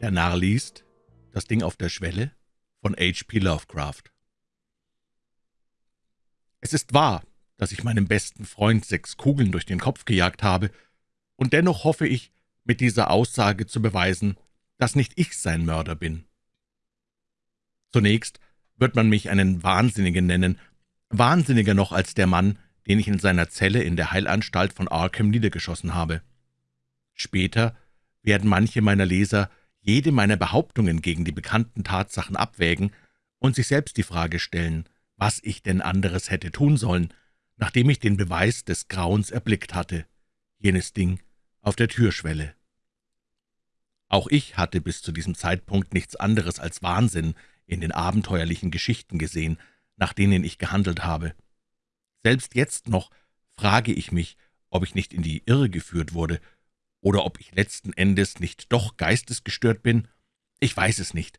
Der Narr liest Das Ding auf der Schwelle von H.P. Lovecraft Es ist wahr, dass ich meinem besten Freund sechs Kugeln durch den Kopf gejagt habe, und dennoch hoffe ich, mit dieser Aussage zu beweisen, dass nicht ich sein Mörder bin. Zunächst wird man mich einen Wahnsinnigen nennen, wahnsinniger noch als der Mann, den ich in seiner Zelle in der Heilanstalt von Arkham niedergeschossen habe. Später werden manche meiner Leser jede meiner Behauptungen gegen die bekannten Tatsachen abwägen und sich selbst die Frage stellen, was ich denn anderes hätte tun sollen, nachdem ich den Beweis des Grauens erblickt hatte, jenes Ding auf der Türschwelle. Auch ich hatte bis zu diesem Zeitpunkt nichts anderes als Wahnsinn in den abenteuerlichen Geschichten gesehen, nach denen ich gehandelt habe. Selbst jetzt noch frage ich mich, ob ich nicht in die Irre geführt wurde oder ob ich letzten Endes nicht doch geistesgestört bin? Ich weiß es nicht.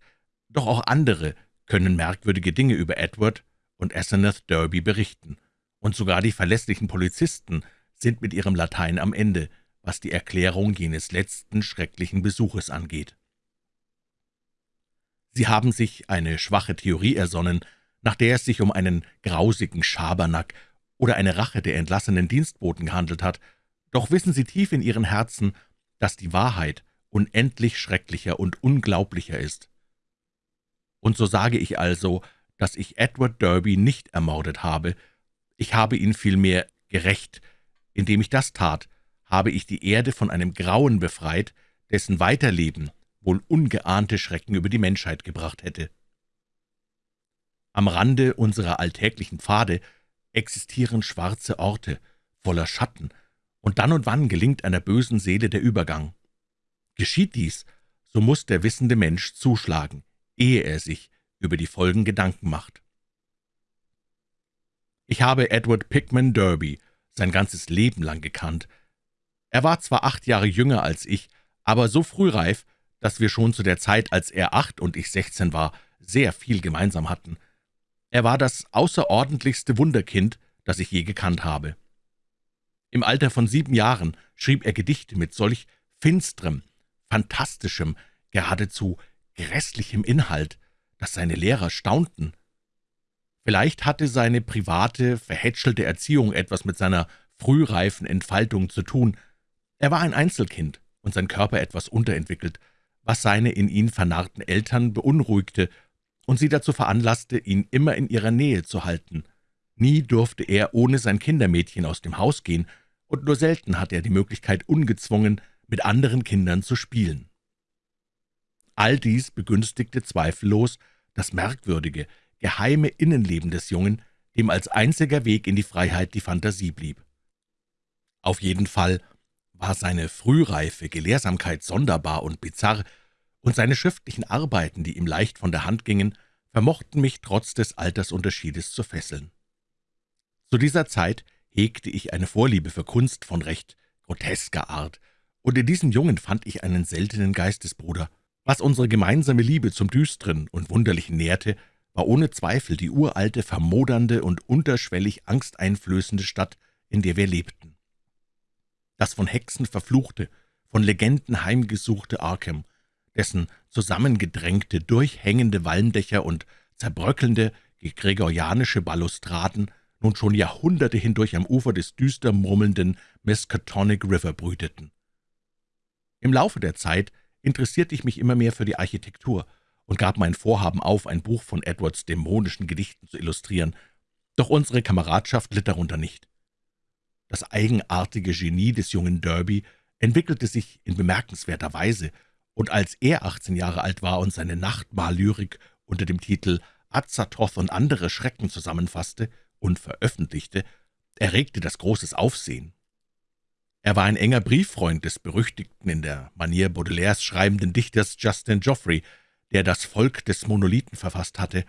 Doch auch andere können merkwürdige Dinge über Edward und Asenath Derby berichten. Und sogar die verlässlichen Polizisten sind mit ihrem Latein am Ende, was die Erklärung jenes letzten schrecklichen Besuches angeht. Sie haben sich eine schwache Theorie ersonnen, nach der es sich um einen grausigen Schabernack oder eine Rache der entlassenen Dienstboten gehandelt hat, doch wissen Sie tief in Ihren Herzen, dass die Wahrheit unendlich schrecklicher und unglaublicher ist. Und so sage ich also, dass ich Edward Derby nicht ermordet habe, ich habe ihn vielmehr gerecht. Indem ich das tat, habe ich die Erde von einem Grauen befreit, dessen Weiterleben wohl ungeahnte Schrecken über die Menschheit gebracht hätte. Am Rande unserer alltäglichen Pfade existieren schwarze Orte, voller Schatten, und dann und wann gelingt einer bösen Seele der Übergang. Geschieht dies, so muss der wissende Mensch zuschlagen, ehe er sich über die Folgen Gedanken macht. Ich habe Edward Pickman Derby sein ganzes Leben lang gekannt. Er war zwar acht Jahre jünger als ich, aber so frühreif, dass wir schon zu der Zeit, als er acht und ich sechzehn war, sehr viel gemeinsam hatten. Er war das außerordentlichste Wunderkind, das ich je gekannt habe. Im Alter von sieben Jahren schrieb er Gedichte mit solch finsterem, fantastischem, geradezu grässlichem Inhalt, dass seine Lehrer staunten. Vielleicht hatte seine private, verhätschelte Erziehung etwas mit seiner frühreifen Entfaltung zu tun. Er war ein Einzelkind und sein Körper etwas unterentwickelt, was seine in ihn vernarrten Eltern beunruhigte und sie dazu veranlasste, ihn immer in ihrer Nähe zu halten. Nie durfte er ohne sein Kindermädchen aus dem Haus gehen, und nur selten hatte er die Möglichkeit, ungezwungen mit anderen Kindern zu spielen. All dies begünstigte zweifellos das merkwürdige, geheime Innenleben des Jungen, dem als einziger Weg in die Freiheit die Fantasie blieb. Auf jeden Fall war seine frühreife Gelehrsamkeit sonderbar und bizarr, und seine schriftlichen Arbeiten, die ihm leicht von der Hand gingen, vermochten mich trotz des Altersunterschiedes zu fesseln. Zu dieser Zeit hegte ich eine Vorliebe für Kunst von recht grotesker Art, und in diesem Jungen fand ich einen seltenen Geistesbruder. Was unsere gemeinsame Liebe zum Düsteren und Wunderlichen nährte, war ohne Zweifel die uralte, vermodernde und unterschwellig angsteinflößende Stadt, in der wir lebten. Das von Hexen verfluchte, von Legenden heimgesuchte Arkham, dessen zusammengedrängte, durchhängende Walmdächer und zerbröckelnde, gregorianische Balustraden nun schon Jahrhunderte hindurch am Ufer des düster murmelnden Miskatonic River brüteten. Im Laufe der Zeit interessierte ich mich immer mehr für die Architektur und gab mein Vorhaben auf, ein Buch von Edwards dämonischen Gedichten zu illustrieren, doch unsere Kameradschaft litt darunter nicht. Das eigenartige Genie des jungen Derby entwickelte sich in bemerkenswerter Weise, und als er 18 Jahre alt war und seine Nachtmahllyrik unter dem Titel Azathoth und andere Schrecken zusammenfasste und veröffentlichte, erregte das großes Aufsehen. Er war ein enger Brieffreund des berüchtigten, in der Manier Baudelaires schreibenden Dichters Justin Geoffrey, der das Volk des Monolithen verfasst hatte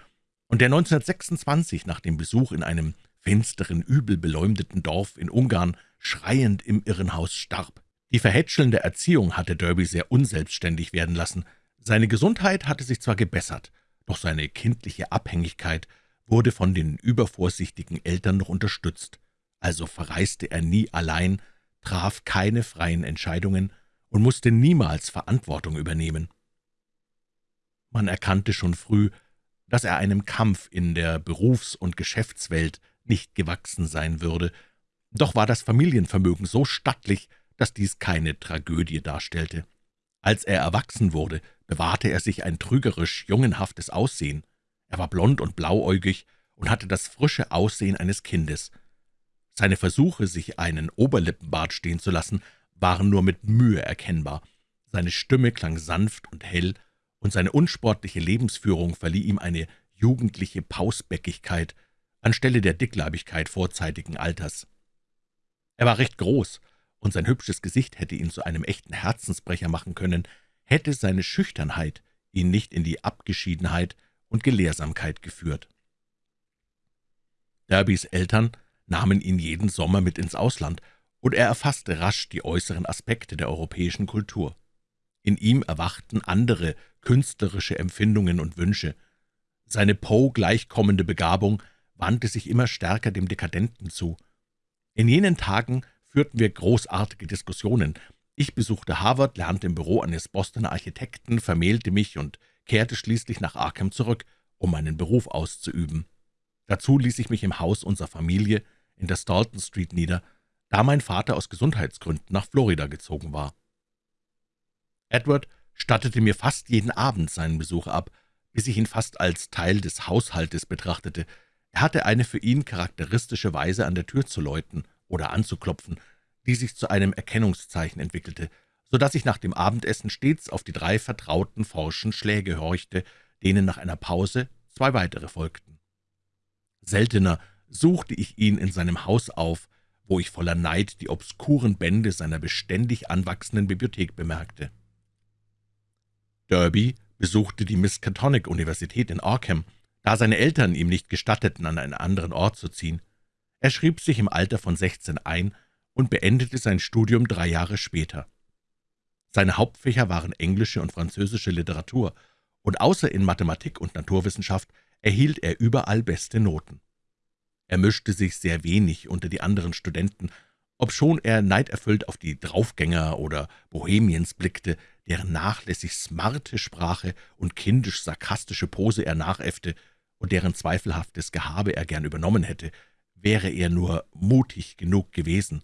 und der 1926 nach dem Besuch in einem finsteren, übel beleumdeten Dorf in Ungarn schreiend im Irrenhaus starb. Die verhätschelnde Erziehung hatte Derby sehr unselbstständig werden lassen. Seine Gesundheit hatte sich zwar gebessert, doch seine kindliche Abhängigkeit wurde von den übervorsichtigen Eltern noch unterstützt, also verreiste er nie allein, traf keine freien Entscheidungen und musste niemals Verantwortung übernehmen. Man erkannte schon früh, dass er einem Kampf in der Berufs- und Geschäftswelt nicht gewachsen sein würde. Doch war das Familienvermögen so stattlich, dass dies keine Tragödie darstellte. Als er erwachsen wurde, bewahrte er sich ein trügerisch jungenhaftes Aussehen. Er war blond und blauäugig und hatte das frische Aussehen eines Kindes. Seine Versuche, sich einen Oberlippenbart stehen zu lassen, waren nur mit Mühe erkennbar. Seine Stimme klang sanft und hell, und seine unsportliche Lebensführung verlieh ihm eine jugendliche Pausbäckigkeit anstelle der Dickleibigkeit vorzeitigen Alters. Er war recht groß, und sein hübsches Gesicht hätte ihn zu einem echten Herzensbrecher machen können, hätte seine Schüchternheit ihn nicht in die Abgeschiedenheit und Gelehrsamkeit geführt. Derbys Eltern nahmen ihn jeden Sommer mit ins Ausland, und er erfasste rasch die äußeren Aspekte der europäischen Kultur. In ihm erwachten andere künstlerische Empfindungen und Wünsche. Seine Poe gleichkommende Begabung wandte sich immer stärker dem Dekadenten zu. In jenen Tagen führten wir großartige Diskussionen. Ich besuchte Harvard, lernte im Büro eines Bostoner Architekten, vermählte mich und kehrte schließlich nach Arkham zurück, um meinen Beruf auszuüben. Dazu ließ ich mich im Haus unserer Familie in der Stalton Street nieder, da mein Vater aus Gesundheitsgründen nach Florida gezogen war. Edward stattete mir fast jeden Abend seinen Besuch ab, bis ich ihn fast als Teil des Haushaltes betrachtete. Er hatte eine für ihn charakteristische Weise, an der Tür zu läuten oder anzuklopfen, die sich zu einem Erkennungszeichen entwickelte, so dass ich nach dem Abendessen stets auf die drei vertrauten, forschen Schläge horchte, denen nach einer Pause zwei weitere folgten. Seltener suchte ich ihn in seinem Haus auf, wo ich voller Neid die obskuren Bände seiner beständig anwachsenden Bibliothek bemerkte. Derby besuchte die Miskatonic-Universität in Arkham, da seine Eltern ihm nicht gestatteten, an einen anderen Ort zu ziehen. Er schrieb sich im Alter von 16 ein und beendete sein Studium drei Jahre später. Seine Hauptfächer waren englische und französische Literatur, und außer in Mathematik und Naturwissenschaft erhielt er überall beste Noten. Er mischte sich sehr wenig unter die anderen Studenten, obschon er neiderfüllt auf die Draufgänger oder Bohemiens blickte, deren nachlässig smarte Sprache und kindisch-sarkastische Pose er nachäffte und deren zweifelhaftes Gehabe er gern übernommen hätte, wäre er nur mutig genug gewesen.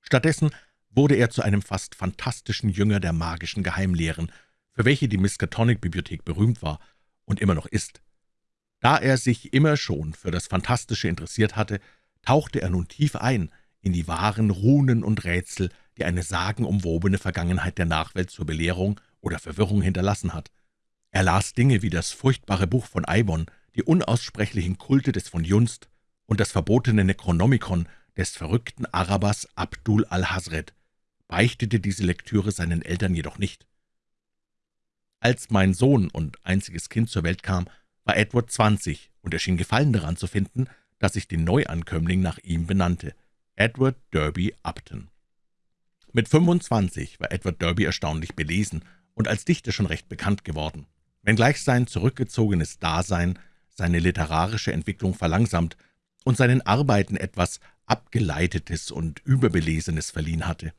Stattdessen wurde er zu einem fast fantastischen Jünger der magischen Geheimlehren, für welche die Miskatonic-Bibliothek berühmt war und immer noch ist. Da er sich immer schon für das Fantastische interessiert hatte, tauchte er nun tief ein in die wahren Runen und Rätsel, die eine sagenumwobene Vergangenheit der Nachwelt zur Belehrung oder Verwirrung hinterlassen hat. Er las Dinge wie das furchtbare Buch von Eibon, die unaussprechlichen Kulte des von Junst und das verbotene Necronomicon des verrückten Arabers Abdul al-Hazred, beichtete diese Lektüre seinen Eltern jedoch nicht. Als mein Sohn und einziges Kind zur Welt kam, war Edward zwanzig, und er schien Gefallen daran zu finden, dass ich den Neuankömmling nach ihm benannte, Edward Derby Upton. Mit 25 war Edward Derby erstaunlich belesen und als Dichter schon recht bekannt geworden. Wenngleich sein zurückgezogenes Dasein seine literarische Entwicklung verlangsamt und seinen Arbeiten etwas Abgeleitetes und Überbelesenes verliehen hatte.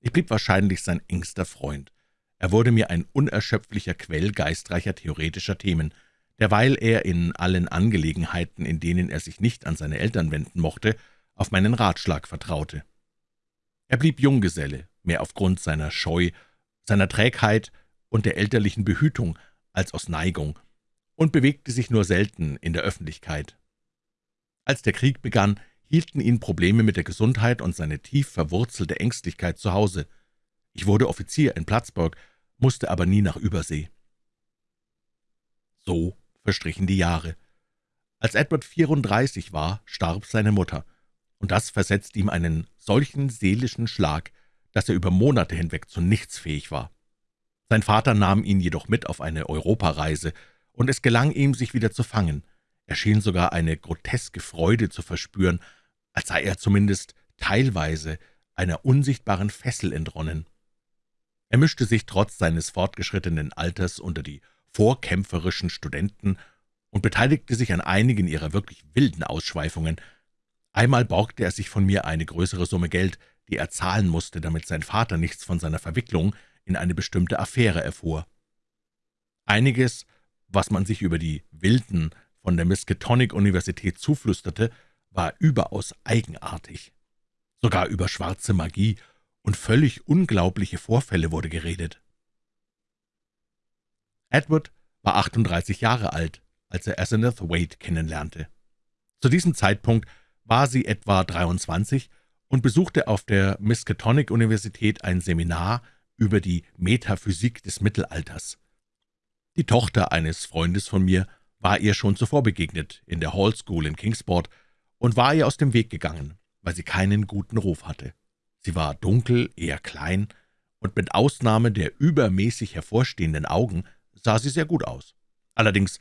Ich blieb wahrscheinlich sein engster Freund. Er wurde mir ein unerschöpflicher Quell geistreicher theoretischer Themen, derweil er in allen Angelegenheiten, in denen er sich nicht an seine Eltern wenden mochte, auf meinen Ratschlag vertraute. Er blieb Junggeselle, mehr aufgrund seiner Scheu, seiner Trägheit und der elterlichen Behütung als aus Neigung, und bewegte sich nur selten in der Öffentlichkeit. Als der Krieg begann, hielten ihn Probleme mit der Gesundheit und seine tief verwurzelte Ängstlichkeit zu Hause. Ich wurde Offizier in Plattsburg, musste aber nie nach Übersee. So verstrichen die Jahre. Als Edward 34 war, starb seine Mutter, und das versetzte ihm einen solchen seelischen Schlag, dass er über Monate hinweg zu nichts fähig war. Sein Vater nahm ihn jedoch mit auf eine Europareise, und es gelang ihm, sich wieder zu fangen. Er schien sogar eine groteske Freude zu verspüren, als sei er zumindest teilweise einer unsichtbaren Fessel entronnen. Er mischte sich trotz seines fortgeschrittenen Alters unter die vorkämpferischen Studenten und beteiligte sich an einigen ihrer wirklich wilden Ausschweifungen, Einmal borgte er sich von mir eine größere Summe Geld, die er zahlen musste, damit sein Vater nichts von seiner Verwicklung in eine bestimmte Affäre erfuhr. Einiges, was man sich über die Wilden von der Miskatonic-Universität zuflüsterte, war überaus eigenartig. Sogar über schwarze Magie und völlig unglaubliche Vorfälle wurde geredet. Edward war 38 Jahre alt, als er Asenath Wade kennenlernte. Zu diesem Zeitpunkt war sie etwa 23 und besuchte auf der Miskatonic-Universität ein Seminar über die Metaphysik des Mittelalters. Die Tochter eines Freundes von mir war ihr schon zuvor begegnet, in der Hall School in Kingsport, und war ihr aus dem Weg gegangen, weil sie keinen guten Ruf hatte. Sie war dunkel, eher klein, und mit Ausnahme der übermäßig hervorstehenden Augen sah sie sehr gut aus. Allerdings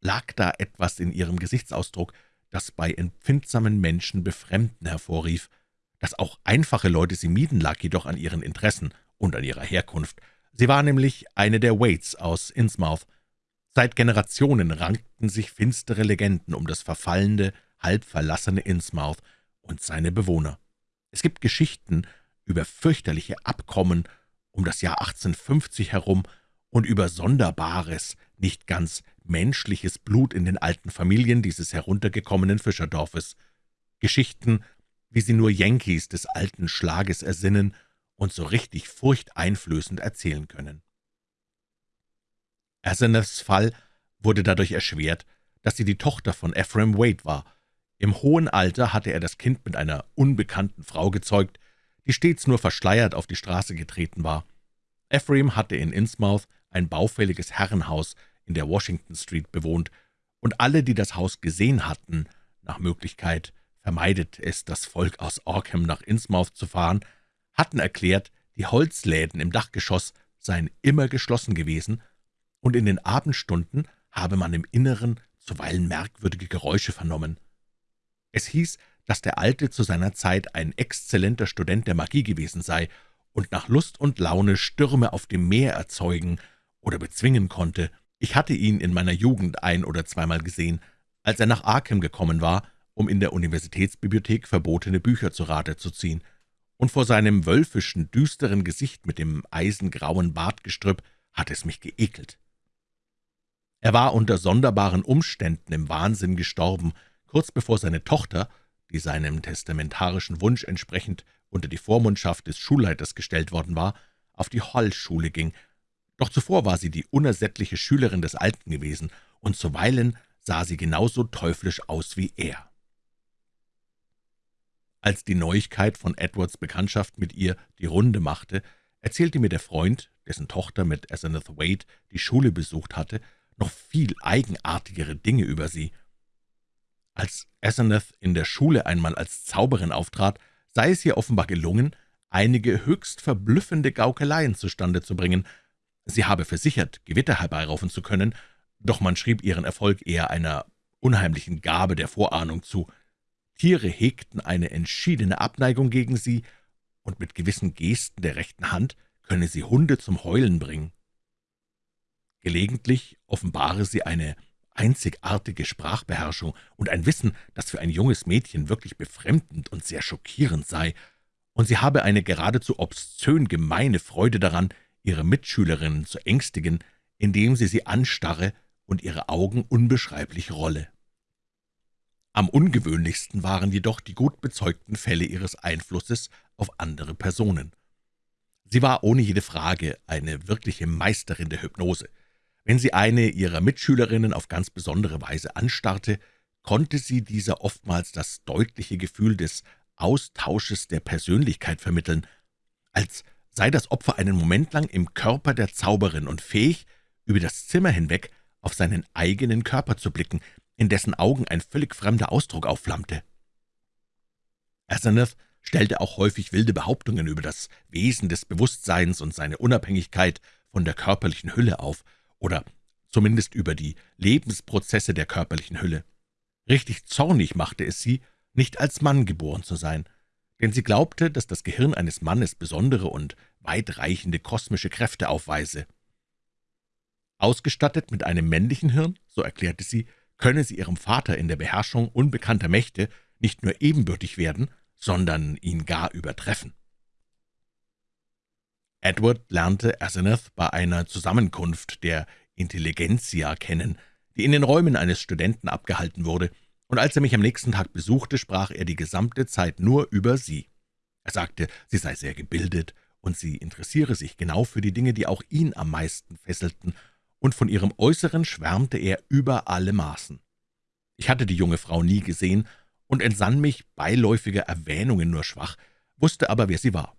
lag da etwas in ihrem Gesichtsausdruck, das bei empfindsamen Menschen Befremden hervorrief. Dass auch einfache Leute sie mieden, lag jedoch an ihren Interessen und an ihrer Herkunft. Sie war nämlich eine der Waits aus Innsmouth. Seit Generationen rankten sich finstere Legenden um das verfallende, halb verlassene Innsmouth und seine Bewohner. Es gibt Geschichten über fürchterliche Abkommen um das Jahr 1850 herum und über sonderbares, nicht ganz menschliches Blut in den alten Familien dieses heruntergekommenen Fischerdorfes. Geschichten, wie sie nur Yankees des alten Schlages ersinnen und so richtig furchteinflößend erzählen können. Aseneths Fall wurde dadurch erschwert, dass sie die Tochter von Ephraim Wade war. Im hohen Alter hatte er das Kind mit einer unbekannten Frau gezeugt, die stets nur verschleiert auf die Straße getreten war. Ephraim hatte in Innsmouth ein baufälliges Herrenhaus in der Washington Street bewohnt, und alle, die das Haus gesehen hatten, nach Möglichkeit vermeidet es das Volk aus Orkham nach Innsmouth zu fahren, hatten erklärt, die Holzläden im Dachgeschoss seien immer geschlossen gewesen, und in den Abendstunden habe man im Inneren zuweilen merkwürdige Geräusche vernommen. Es hieß, dass der Alte zu seiner Zeit ein exzellenter Student der Magie gewesen sei und nach Lust und Laune Stürme auf dem Meer erzeugen oder bezwingen konnte. Ich hatte ihn in meiner Jugend ein- oder zweimal gesehen, als er nach Arkham gekommen war, um in der Universitätsbibliothek verbotene Bücher zu Rate zu ziehen, und vor seinem wölfischen, düsteren Gesicht mit dem eisengrauen Bartgestrüpp hat es mich geekelt. Er war unter sonderbaren Umständen im Wahnsinn gestorben, kurz bevor seine Tochter, die seinem testamentarischen Wunsch entsprechend unter die Vormundschaft des Schulleiters gestellt worden war, auf die Hall-Schule ging doch zuvor war sie die unersättliche Schülerin des Alten gewesen, und zuweilen sah sie genauso teuflisch aus wie er. Als die Neuigkeit von Edwards Bekanntschaft mit ihr die Runde machte, erzählte mir der Freund, dessen Tochter mit Asenath Wade die Schule besucht hatte, noch viel eigenartigere Dinge über sie. Als Asenath in der Schule einmal als Zauberin auftrat, sei es ihr offenbar gelungen, einige höchst verblüffende Gaukeleien zustande zu bringen, Sie habe versichert, Gewitter herbeiraufen zu können, doch man schrieb ihren Erfolg eher einer unheimlichen Gabe der Vorahnung zu. Tiere hegten eine entschiedene Abneigung gegen sie, und mit gewissen Gesten der rechten Hand könne sie Hunde zum Heulen bringen. Gelegentlich offenbare sie eine einzigartige Sprachbeherrschung und ein Wissen, das für ein junges Mädchen wirklich befremdend und sehr schockierend sei, und sie habe eine geradezu obszön gemeine Freude daran, ihre Mitschülerinnen zu ängstigen, indem sie sie anstarre und ihre Augen unbeschreiblich rolle. Am ungewöhnlichsten waren jedoch die gut bezeugten Fälle ihres Einflusses auf andere Personen. Sie war ohne jede Frage eine wirkliche Meisterin der Hypnose. Wenn sie eine ihrer Mitschülerinnen auf ganz besondere Weise anstarrte, konnte sie dieser oftmals das deutliche Gefühl des Austausches der Persönlichkeit vermitteln, als sei das Opfer einen Moment lang im Körper der Zauberin und fähig, über das Zimmer hinweg auf seinen eigenen Körper zu blicken, in dessen Augen ein völlig fremder Ausdruck aufflammte. Asenath stellte auch häufig wilde Behauptungen über das Wesen des Bewusstseins und seine Unabhängigkeit von der körperlichen Hülle auf, oder zumindest über die Lebensprozesse der körperlichen Hülle. Richtig zornig machte es sie, nicht als Mann geboren zu sein, denn sie glaubte, dass das Gehirn eines Mannes besondere und weitreichende kosmische Kräfte aufweise. Ausgestattet mit einem männlichen Hirn, so erklärte sie, könne sie ihrem Vater in der Beherrschung unbekannter Mächte nicht nur ebenbürtig werden, sondern ihn gar übertreffen. Edward lernte Asenath bei einer Zusammenkunft der Intelligenzia kennen, die in den Räumen eines Studenten abgehalten wurde, und als er mich am nächsten Tag besuchte, sprach er die gesamte Zeit nur über sie. Er sagte, sie sei sehr gebildet, und sie interessiere sich genau für die Dinge, die auch ihn am meisten fesselten, und von ihrem Äußeren schwärmte er über alle Maßen. Ich hatte die junge Frau nie gesehen und entsann mich beiläufiger Erwähnungen nur schwach, wusste aber, wer sie war.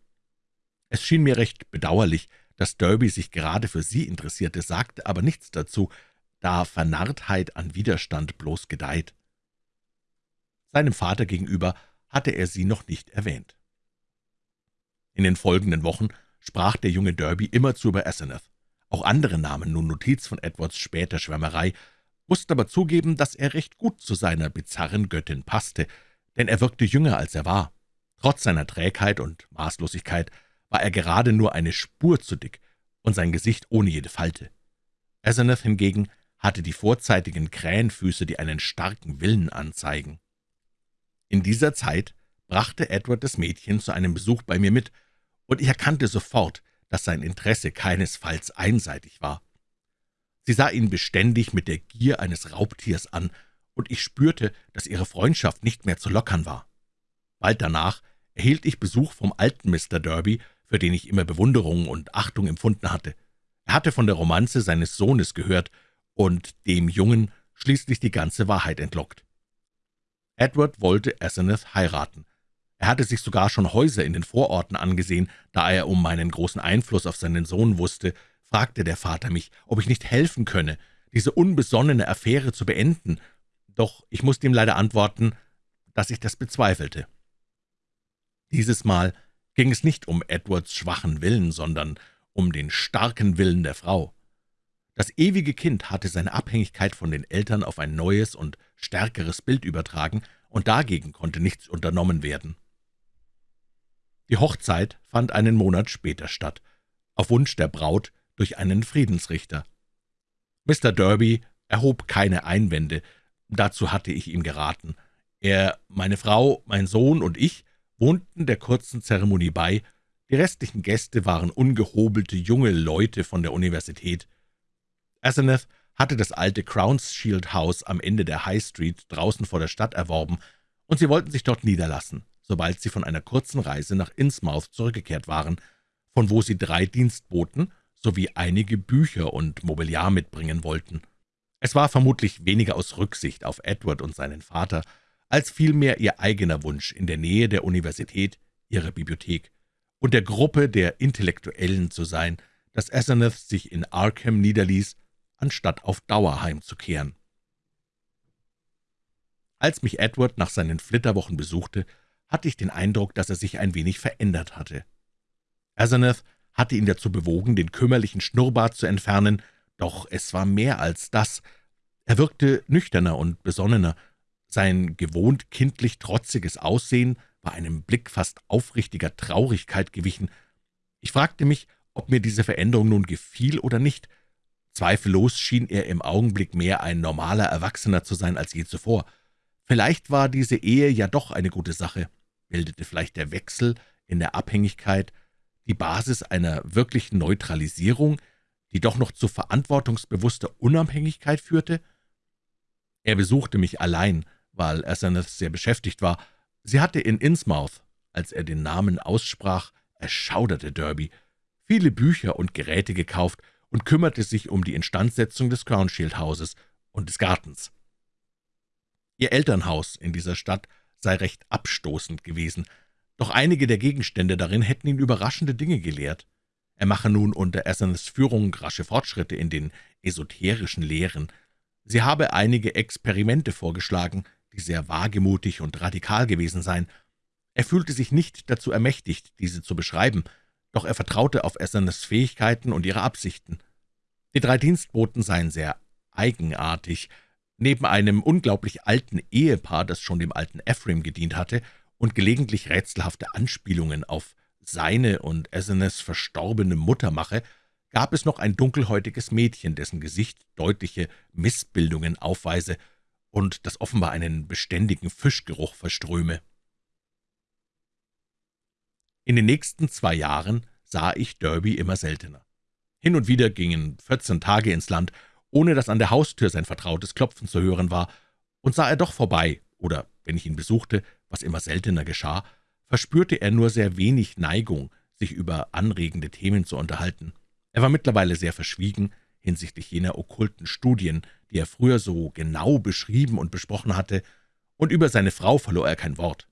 Es schien mir recht bedauerlich, dass Derby sich gerade für sie interessierte, sagte aber nichts dazu, da Vernarrtheit an Widerstand bloß gedeiht. Seinem Vater gegenüber hatte er sie noch nicht erwähnt. In den folgenden Wochen sprach der junge Derby immerzu über Asenath. Auch andere nahmen nun Notiz von Edwards später Schwärmerei, mussten aber zugeben, dass er recht gut zu seiner bizarren Göttin passte, denn er wirkte jünger, als er war. Trotz seiner Trägheit und Maßlosigkeit war er gerade nur eine Spur zu dick und sein Gesicht ohne jede Falte. Asenath hingegen hatte die vorzeitigen Krähenfüße, die einen starken Willen anzeigen. In dieser Zeit brachte Edward das Mädchen zu einem Besuch bei mir mit, und ich erkannte sofort, dass sein Interesse keinesfalls einseitig war. Sie sah ihn beständig mit der Gier eines Raubtiers an, und ich spürte, dass ihre Freundschaft nicht mehr zu lockern war. Bald danach erhielt ich Besuch vom alten Mr. Derby, für den ich immer Bewunderung und Achtung empfunden hatte. Er hatte von der Romanze seines Sohnes gehört und dem Jungen schließlich die ganze Wahrheit entlockt. Edward wollte Asenath heiraten. Er hatte sich sogar schon Häuser in den Vororten angesehen, da er um meinen großen Einfluss auf seinen Sohn wusste, fragte der Vater mich, ob ich nicht helfen könne, diese unbesonnene Affäre zu beenden, doch ich musste ihm leider antworten, dass ich das bezweifelte. Dieses Mal ging es nicht um Edwards schwachen Willen, sondern um den starken Willen der Frau. Das ewige Kind hatte seine Abhängigkeit von den Eltern auf ein neues und stärkeres Bild übertragen, und dagegen konnte nichts unternommen werden. Die Hochzeit fand einen Monat später statt, auf Wunsch der Braut durch einen Friedensrichter. Mr. Derby erhob keine Einwände, dazu hatte ich ihm geraten. Er, meine Frau, mein Sohn und ich wohnten der kurzen Zeremonie bei, die restlichen Gäste waren ungehobelte junge Leute von der Universität. Asenath hatte das alte Crownshield House am Ende der High Street draußen vor der Stadt erworben, und sie wollten sich dort niederlassen sobald sie von einer kurzen Reise nach Innsmouth zurückgekehrt waren, von wo sie drei Dienstboten sowie einige Bücher und Mobiliar mitbringen wollten. Es war vermutlich weniger aus Rücksicht auf Edward und seinen Vater, als vielmehr ihr eigener Wunsch, in der Nähe der Universität, ihrer Bibliothek und der Gruppe der Intellektuellen zu sein, dass Asenath sich in Arkham niederließ, anstatt auf Dauer heimzukehren. Als mich Edward nach seinen Flitterwochen besuchte, hatte ich den Eindruck, dass er sich ein wenig verändert hatte. Asenath hatte ihn dazu bewogen, den kümmerlichen Schnurrbart zu entfernen, doch es war mehr als das. Er wirkte nüchterner und besonnener. Sein gewohnt kindlich trotziges Aussehen war einem Blick fast aufrichtiger Traurigkeit gewichen. Ich fragte mich, ob mir diese Veränderung nun gefiel oder nicht. Zweifellos schien er im Augenblick mehr ein normaler Erwachsener zu sein als je zuvor. Vielleicht war diese Ehe ja doch eine gute Sache. Bildete vielleicht der Wechsel in der Abhängigkeit die Basis einer wirklichen Neutralisierung, die doch noch zu verantwortungsbewusster Unabhängigkeit führte? Er besuchte mich allein, weil Asenath sehr beschäftigt war. Sie hatte in Innsmouth, als er den Namen aussprach, erschauderte Derby, viele Bücher und Geräte gekauft und kümmerte sich um die Instandsetzung des Crownshield-Hauses und des Gartens. Ihr Elternhaus in dieser Stadt sei recht abstoßend gewesen, doch einige der Gegenstände darin hätten ihn überraschende Dinge gelehrt. Er mache nun unter Essens Führung rasche Fortschritte in den esoterischen Lehren. Sie habe einige Experimente vorgeschlagen, die sehr wagemutig und radikal gewesen seien. Er fühlte sich nicht dazu ermächtigt, diese zu beschreiben, doch er vertraute auf Essenes Fähigkeiten und ihre Absichten. Die drei Dienstboten seien sehr eigenartig, Neben einem unglaublich alten Ehepaar, das schon dem alten Ephraim gedient hatte und gelegentlich rätselhafte Anspielungen auf seine und Asenes verstorbene Mutter mache, gab es noch ein dunkelhäutiges Mädchen, dessen Gesicht deutliche Missbildungen aufweise und das offenbar einen beständigen Fischgeruch verströme. In den nächsten zwei Jahren sah ich Derby immer seltener. Hin und wieder gingen vierzehn Tage ins Land, ohne dass an der Haustür sein vertrautes Klopfen zu hören war, und sah er doch vorbei, oder wenn ich ihn besuchte, was immer seltener geschah, verspürte er nur sehr wenig Neigung, sich über anregende Themen zu unterhalten. Er war mittlerweile sehr verschwiegen hinsichtlich jener okkulten Studien, die er früher so genau beschrieben und besprochen hatte, und über seine Frau verlor er kein Wort.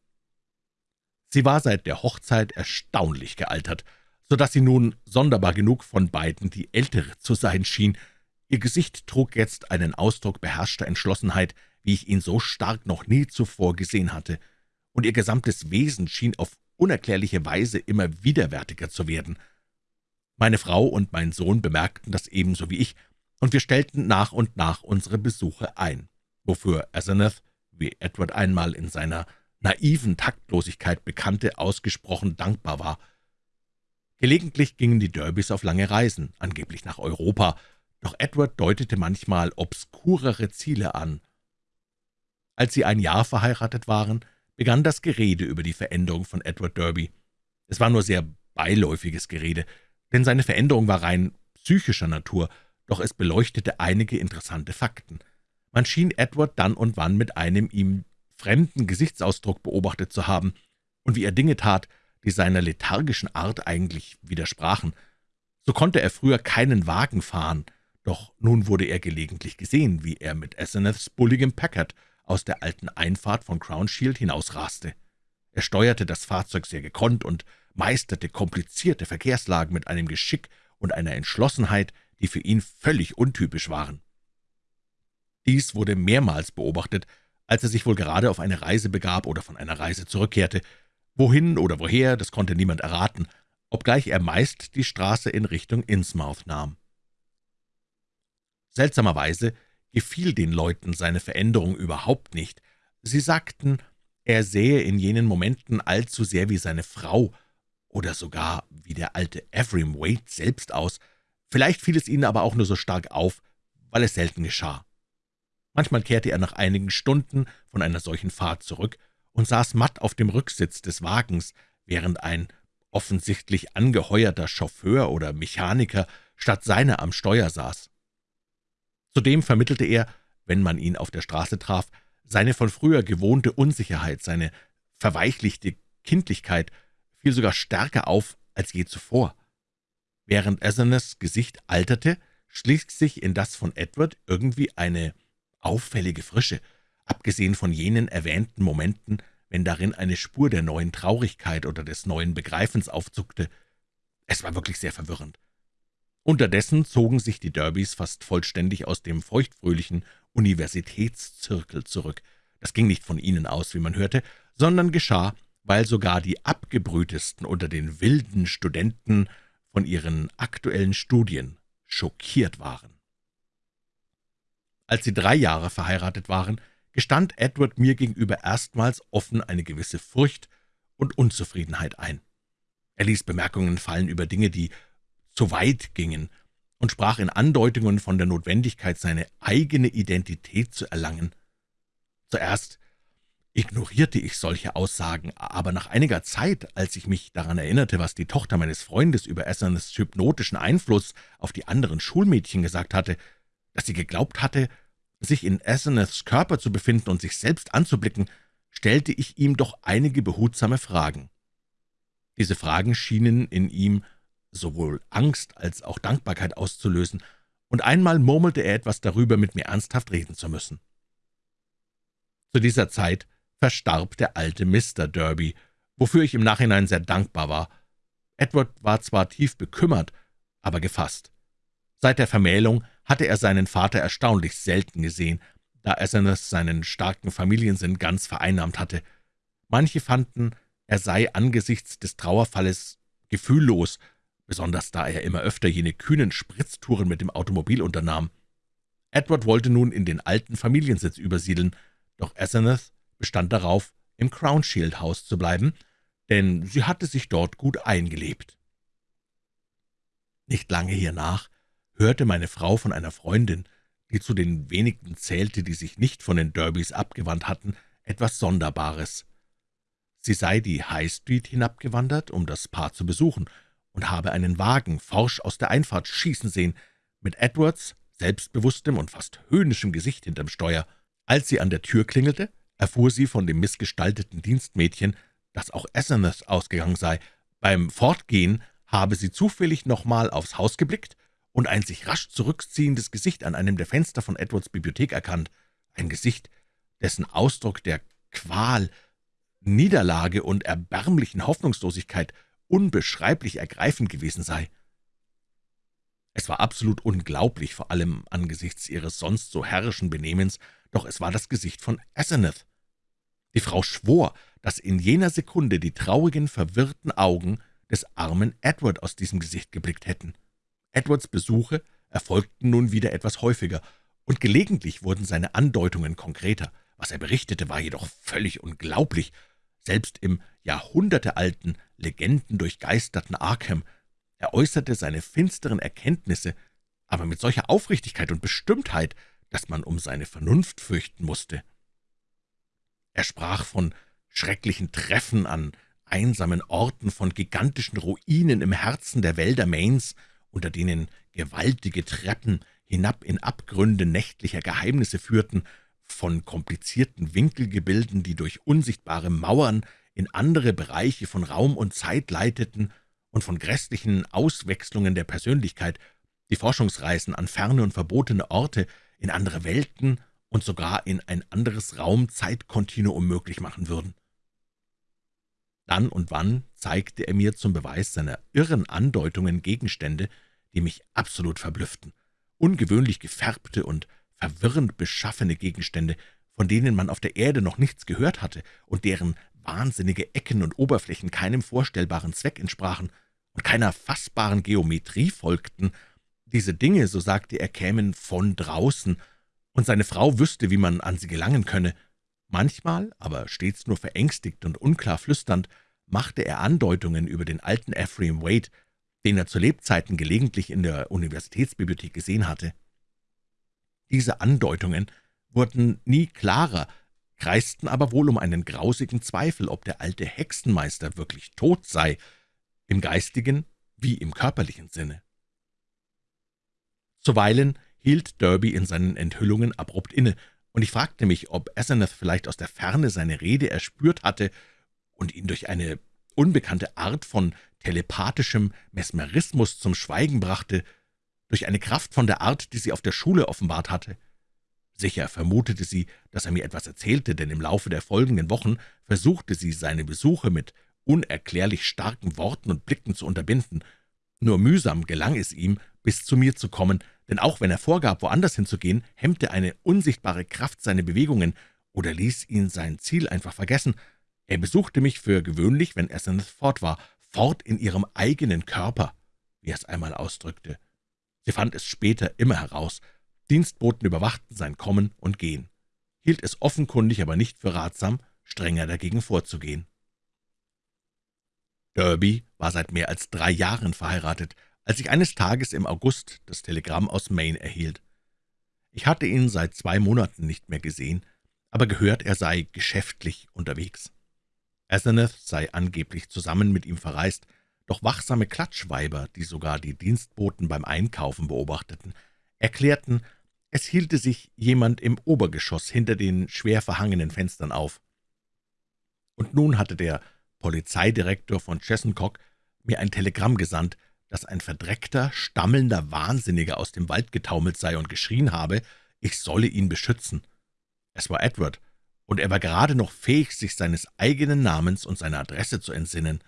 Sie war seit der Hochzeit erstaunlich gealtert, so dass sie nun sonderbar genug von beiden die ältere zu sein schien. Ihr Gesicht trug jetzt einen Ausdruck beherrschter Entschlossenheit, wie ich ihn so stark noch nie zuvor gesehen hatte, und ihr gesamtes Wesen schien auf unerklärliche Weise immer widerwärtiger zu werden. Meine Frau und mein Sohn bemerkten das ebenso wie ich, und wir stellten nach und nach unsere Besuche ein, wofür Asenath, wie Edward einmal in seiner naiven Taktlosigkeit bekannte, ausgesprochen dankbar war. Gelegentlich gingen die Derbys auf lange Reisen, angeblich nach Europa, doch Edward deutete manchmal obskurere Ziele an. Als sie ein Jahr verheiratet waren, begann das Gerede über die Veränderung von Edward Derby. Es war nur sehr beiläufiges Gerede, denn seine Veränderung war rein psychischer Natur, doch es beleuchtete einige interessante Fakten. Man schien Edward dann und wann mit einem ihm fremden Gesichtsausdruck beobachtet zu haben, und wie er Dinge tat, die seiner lethargischen Art eigentlich widersprachen. So konnte er früher keinen Wagen fahren, doch nun wurde er gelegentlich gesehen, wie er mit Asenaths bulligem Packard aus der alten Einfahrt von Crownshield hinausraste. Er steuerte das Fahrzeug sehr gekonnt und meisterte komplizierte Verkehrslagen mit einem Geschick und einer Entschlossenheit, die für ihn völlig untypisch waren. Dies wurde mehrmals beobachtet, als er sich wohl gerade auf eine Reise begab oder von einer Reise zurückkehrte. Wohin oder woher, das konnte niemand erraten, obgleich er meist die Straße in Richtung Innsmouth nahm. Seltsamerweise gefiel den Leuten seine Veränderung überhaupt nicht. Sie sagten, er sähe in jenen Momenten allzu sehr wie seine Frau oder sogar wie der alte Ephraim Wade selbst aus. Vielleicht fiel es ihnen aber auch nur so stark auf, weil es selten geschah. Manchmal kehrte er nach einigen Stunden von einer solchen Fahrt zurück und saß matt auf dem Rücksitz des Wagens, während ein offensichtlich angeheuerter Chauffeur oder Mechaniker statt seiner am Steuer saß. Zudem vermittelte er, wenn man ihn auf der Straße traf, seine von früher gewohnte Unsicherheit, seine verweichlichte Kindlichkeit fiel sogar stärker auf als je zuvor. Während Asenaths Gesicht alterte, schlich sich in das von Edward irgendwie eine auffällige Frische, abgesehen von jenen erwähnten Momenten, wenn darin eine Spur der neuen Traurigkeit oder des neuen Begreifens aufzuckte. Es war wirklich sehr verwirrend. Unterdessen zogen sich die Derbys fast vollständig aus dem feuchtfröhlichen Universitätszirkel zurück. Das ging nicht von ihnen aus, wie man hörte, sondern geschah, weil sogar die abgebrühtesten unter den wilden Studenten von ihren aktuellen Studien schockiert waren. Als sie drei Jahre verheiratet waren, gestand Edward mir gegenüber erstmals offen eine gewisse Furcht und Unzufriedenheit ein. Er ließ Bemerkungen fallen über Dinge, die zu weit gingen, und sprach in Andeutungen von der Notwendigkeit, seine eigene Identität zu erlangen. Zuerst ignorierte ich solche Aussagen, aber nach einiger Zeit, als ich mich daran erinnerte, was die Tochter meines Freundes über Essernes hypnotischen Einfluss auf die anderen Schulmädchen gesagt hatte, dass sie geglaubt hatte, sich in Aseneths Körper zu befinden und sich selbst anzublicken, stellte ich ihm doch einige behutsame Fragen. Diese Fragen schienen in ihm sowohl Angst als auch Dankbarkeit auszulösen, und einmal murmelte er etwas darüber, mit mir ernsthaft reden zu müssen. Zu dieser Zeit verstarb der alte Mr. Derby, wofür ich im Nachhinein sehr dankbar war. Edward war zwar tief bekümmert, aber gefasst. Seit der Vermählung hatte er seinen Vater erstaunlich selten gesehen, da er seinen starken Familiensinn ganz vereinnahmt hatte. Manche fanden, er sei angesichts des Trauerfalles gefühllos besonders da er immer öfter jene kühnen Spritztouren mit dem Automobil unternahm. Edward wollte nun in den alten Familiensitz übersiedeln, doch Asenath bestand darauf, im Crownshield-Haus zu bleiben, denn sie hatte sich dort gut eingelebt. Nicht lange hiernach hörte meine Frau von einer Freundin, die zu den wenigen zählte, die sich nicht von den Derbys abgewandt hatten, etwas Sonderbares. Sie sei die High Street hinabgewandert, um das Paar zu besuchen, und habe einen Wagen forsch aus der Einfahrt schießen sehen, mit Edwards, selbstbewusstem und fast höhnischem Gesicht hinterm Steuer. Als sie an der Tür klingelte, erfuhr sie von dem missgestalteten Dienstmädchen, dass auch Asenath ausgegangen sei. Beim Fortgehen habe sie zufällig nochmal aufs Haus geblickt und ein sich rasch zurückziehendes Gesicht an einem der Fenster von Edwards Bibliothek erkannt, ein Gesicht, dessen Ausdruck der Qual, Niederlage und erbärmlichen Hoffnungslosigkeit unbeschreiblich ergreifend gewesen sei. Es war absolut unglaublich, vor allem angesichts ihres sonst so herrischen Benehmens, doch es war das Gesicht von Asenath. Die Frau schwor, dass in jener Sekunde die traurigen, verwirrten Augen des armen Edward aus diesem Gesicht geblickt hätten. Edwards Besuche erfolgten nun wieder etwas häufiger, und gelegentlich wurden seine Andeutungen konkreter. Was er berichtete, war jedoch völlig unglaublich. Selbst im jahrhundertealten, legendendurchgeisterten Arkham er äußerte seine finsteren Erkenntnisse, aber mit solcher Aufrichtigkeit und Bestimmtheit, dass man um seine Vernunft fürchten musste. Er sprach von schrecklichen Treffen an einsamen Orten, von gigantischen Ruinen im Herzen der Wälder Mains, unter denen gewaltige Treppen hinab in Abgründe nächtlicher Geheimnisse führten, von komplizierten Winkelgebilden, die durch unsichtbare Mauern in andere Bereiche von Raum und Zeit leiteten, und von grässlichen Auswechslungen der Persönlichkeit, die Forschungsreisen an ferne und verbotene Orte, in andere Welten und sogar in ein anderes Raum-Zeitkontinuum möglich machen würden. Dann und wann zeigte er mir zum Beweis seiner irren Andeutungen Gegenstände, die mich absolut verblüfften, ungewöhnlich gefärbte und verwirrend beschaffene Gegenstände, von denen man auf der Erde noch nichts gehört hatte und deren wahnsinnige Ecken und Oberflächen keinem vorstellbaren Zweck entsprachen, und keiner fassbaren Geometrie folgten. Diese Dinge, so sagte er, kämen von draußen, und seine Frau wüsste, wie man an sie gelangen könne. Manchmal, aber stets nur verängstigt und unklar flüsternd, machte er Andeutungen über den alten Ephraim Wade, den er zu Lebzeiten gelegentlich in der Universitätsbibliothek gesehen hatte. Diese Andeutungen wurden nie klarer, kreisten aber wohl um einen grausigen Zweifel, ob der alte Hexenmeister wirklich tot sei, im geistigen wie im körperlichen Sinne. Zuweilen hielt Derby in seinen Enthüllungen abrupt inne, und ich fragte mich, ob Asenath vielleicht aus der Ferne seine Rede erspürt hatte und ihn durch eine unbekannte Art von telepathischem Mesmerismus zum Schweigen brachte, durch eine Kraft von der Art, die sie auf der Schule offenbart hatte. Sicher vermutete sie, dass er mir etwas erzählte, denn im Laufe der folgenden Wochen versuchte sie, seine Besuche mit unerklärlich starken Worten und Blicken zu unterbinden. Nur mühsam gelang es ihm, bis zu mir zu kommen, denn auch wenn er vorgab, woanders hinzugehen, hemmte eine unsichtbare Kraft seine Bewegungen oder ließ ihn sein Ziel einfach vergessen. Er besuchte mich für gewöhnlich, wenn Asenath fort war, fort in ihrem eigenen Körper, wie er es einmal ausdrückte. Sie fand es später immer heraus. Dienstboten überwachten sein Kommen und Gehen, hielt es offenkundig aber nicht für ratsam, strenger dagegen vorzugehen. Derby war seit mehr als drei Jahren verheiratet, als ich eines Tages im August das Telegramm aus Maine erhielt. Ich hatte ihn seit zwei Monaten nicht mehr gesehen, aber gehört, er sei geschäftlich unterwegs. Asenath sei angeblich zusammen mit ihm verreist, doch wachsame Klatschweiber, die sogar die Dienstboten beim Einkaufen beobachteten, erklärten, es hielte sich jemand im Obergeschoss hinter den schwer verhangenen Fenstern auf. Und nun hatte der Polizeidirektor von Chessencock mir ein Telegramm gesandt, dass ein verdreckter, stammelnder Wahnsinniger aus dem Wald getaumelt sei und geschrien habe, ich solle ihn beschützen. Es war Edward, und er war gerade noch fähig, sich seines eigenen Namens und seiner Adresse zu entsinnen.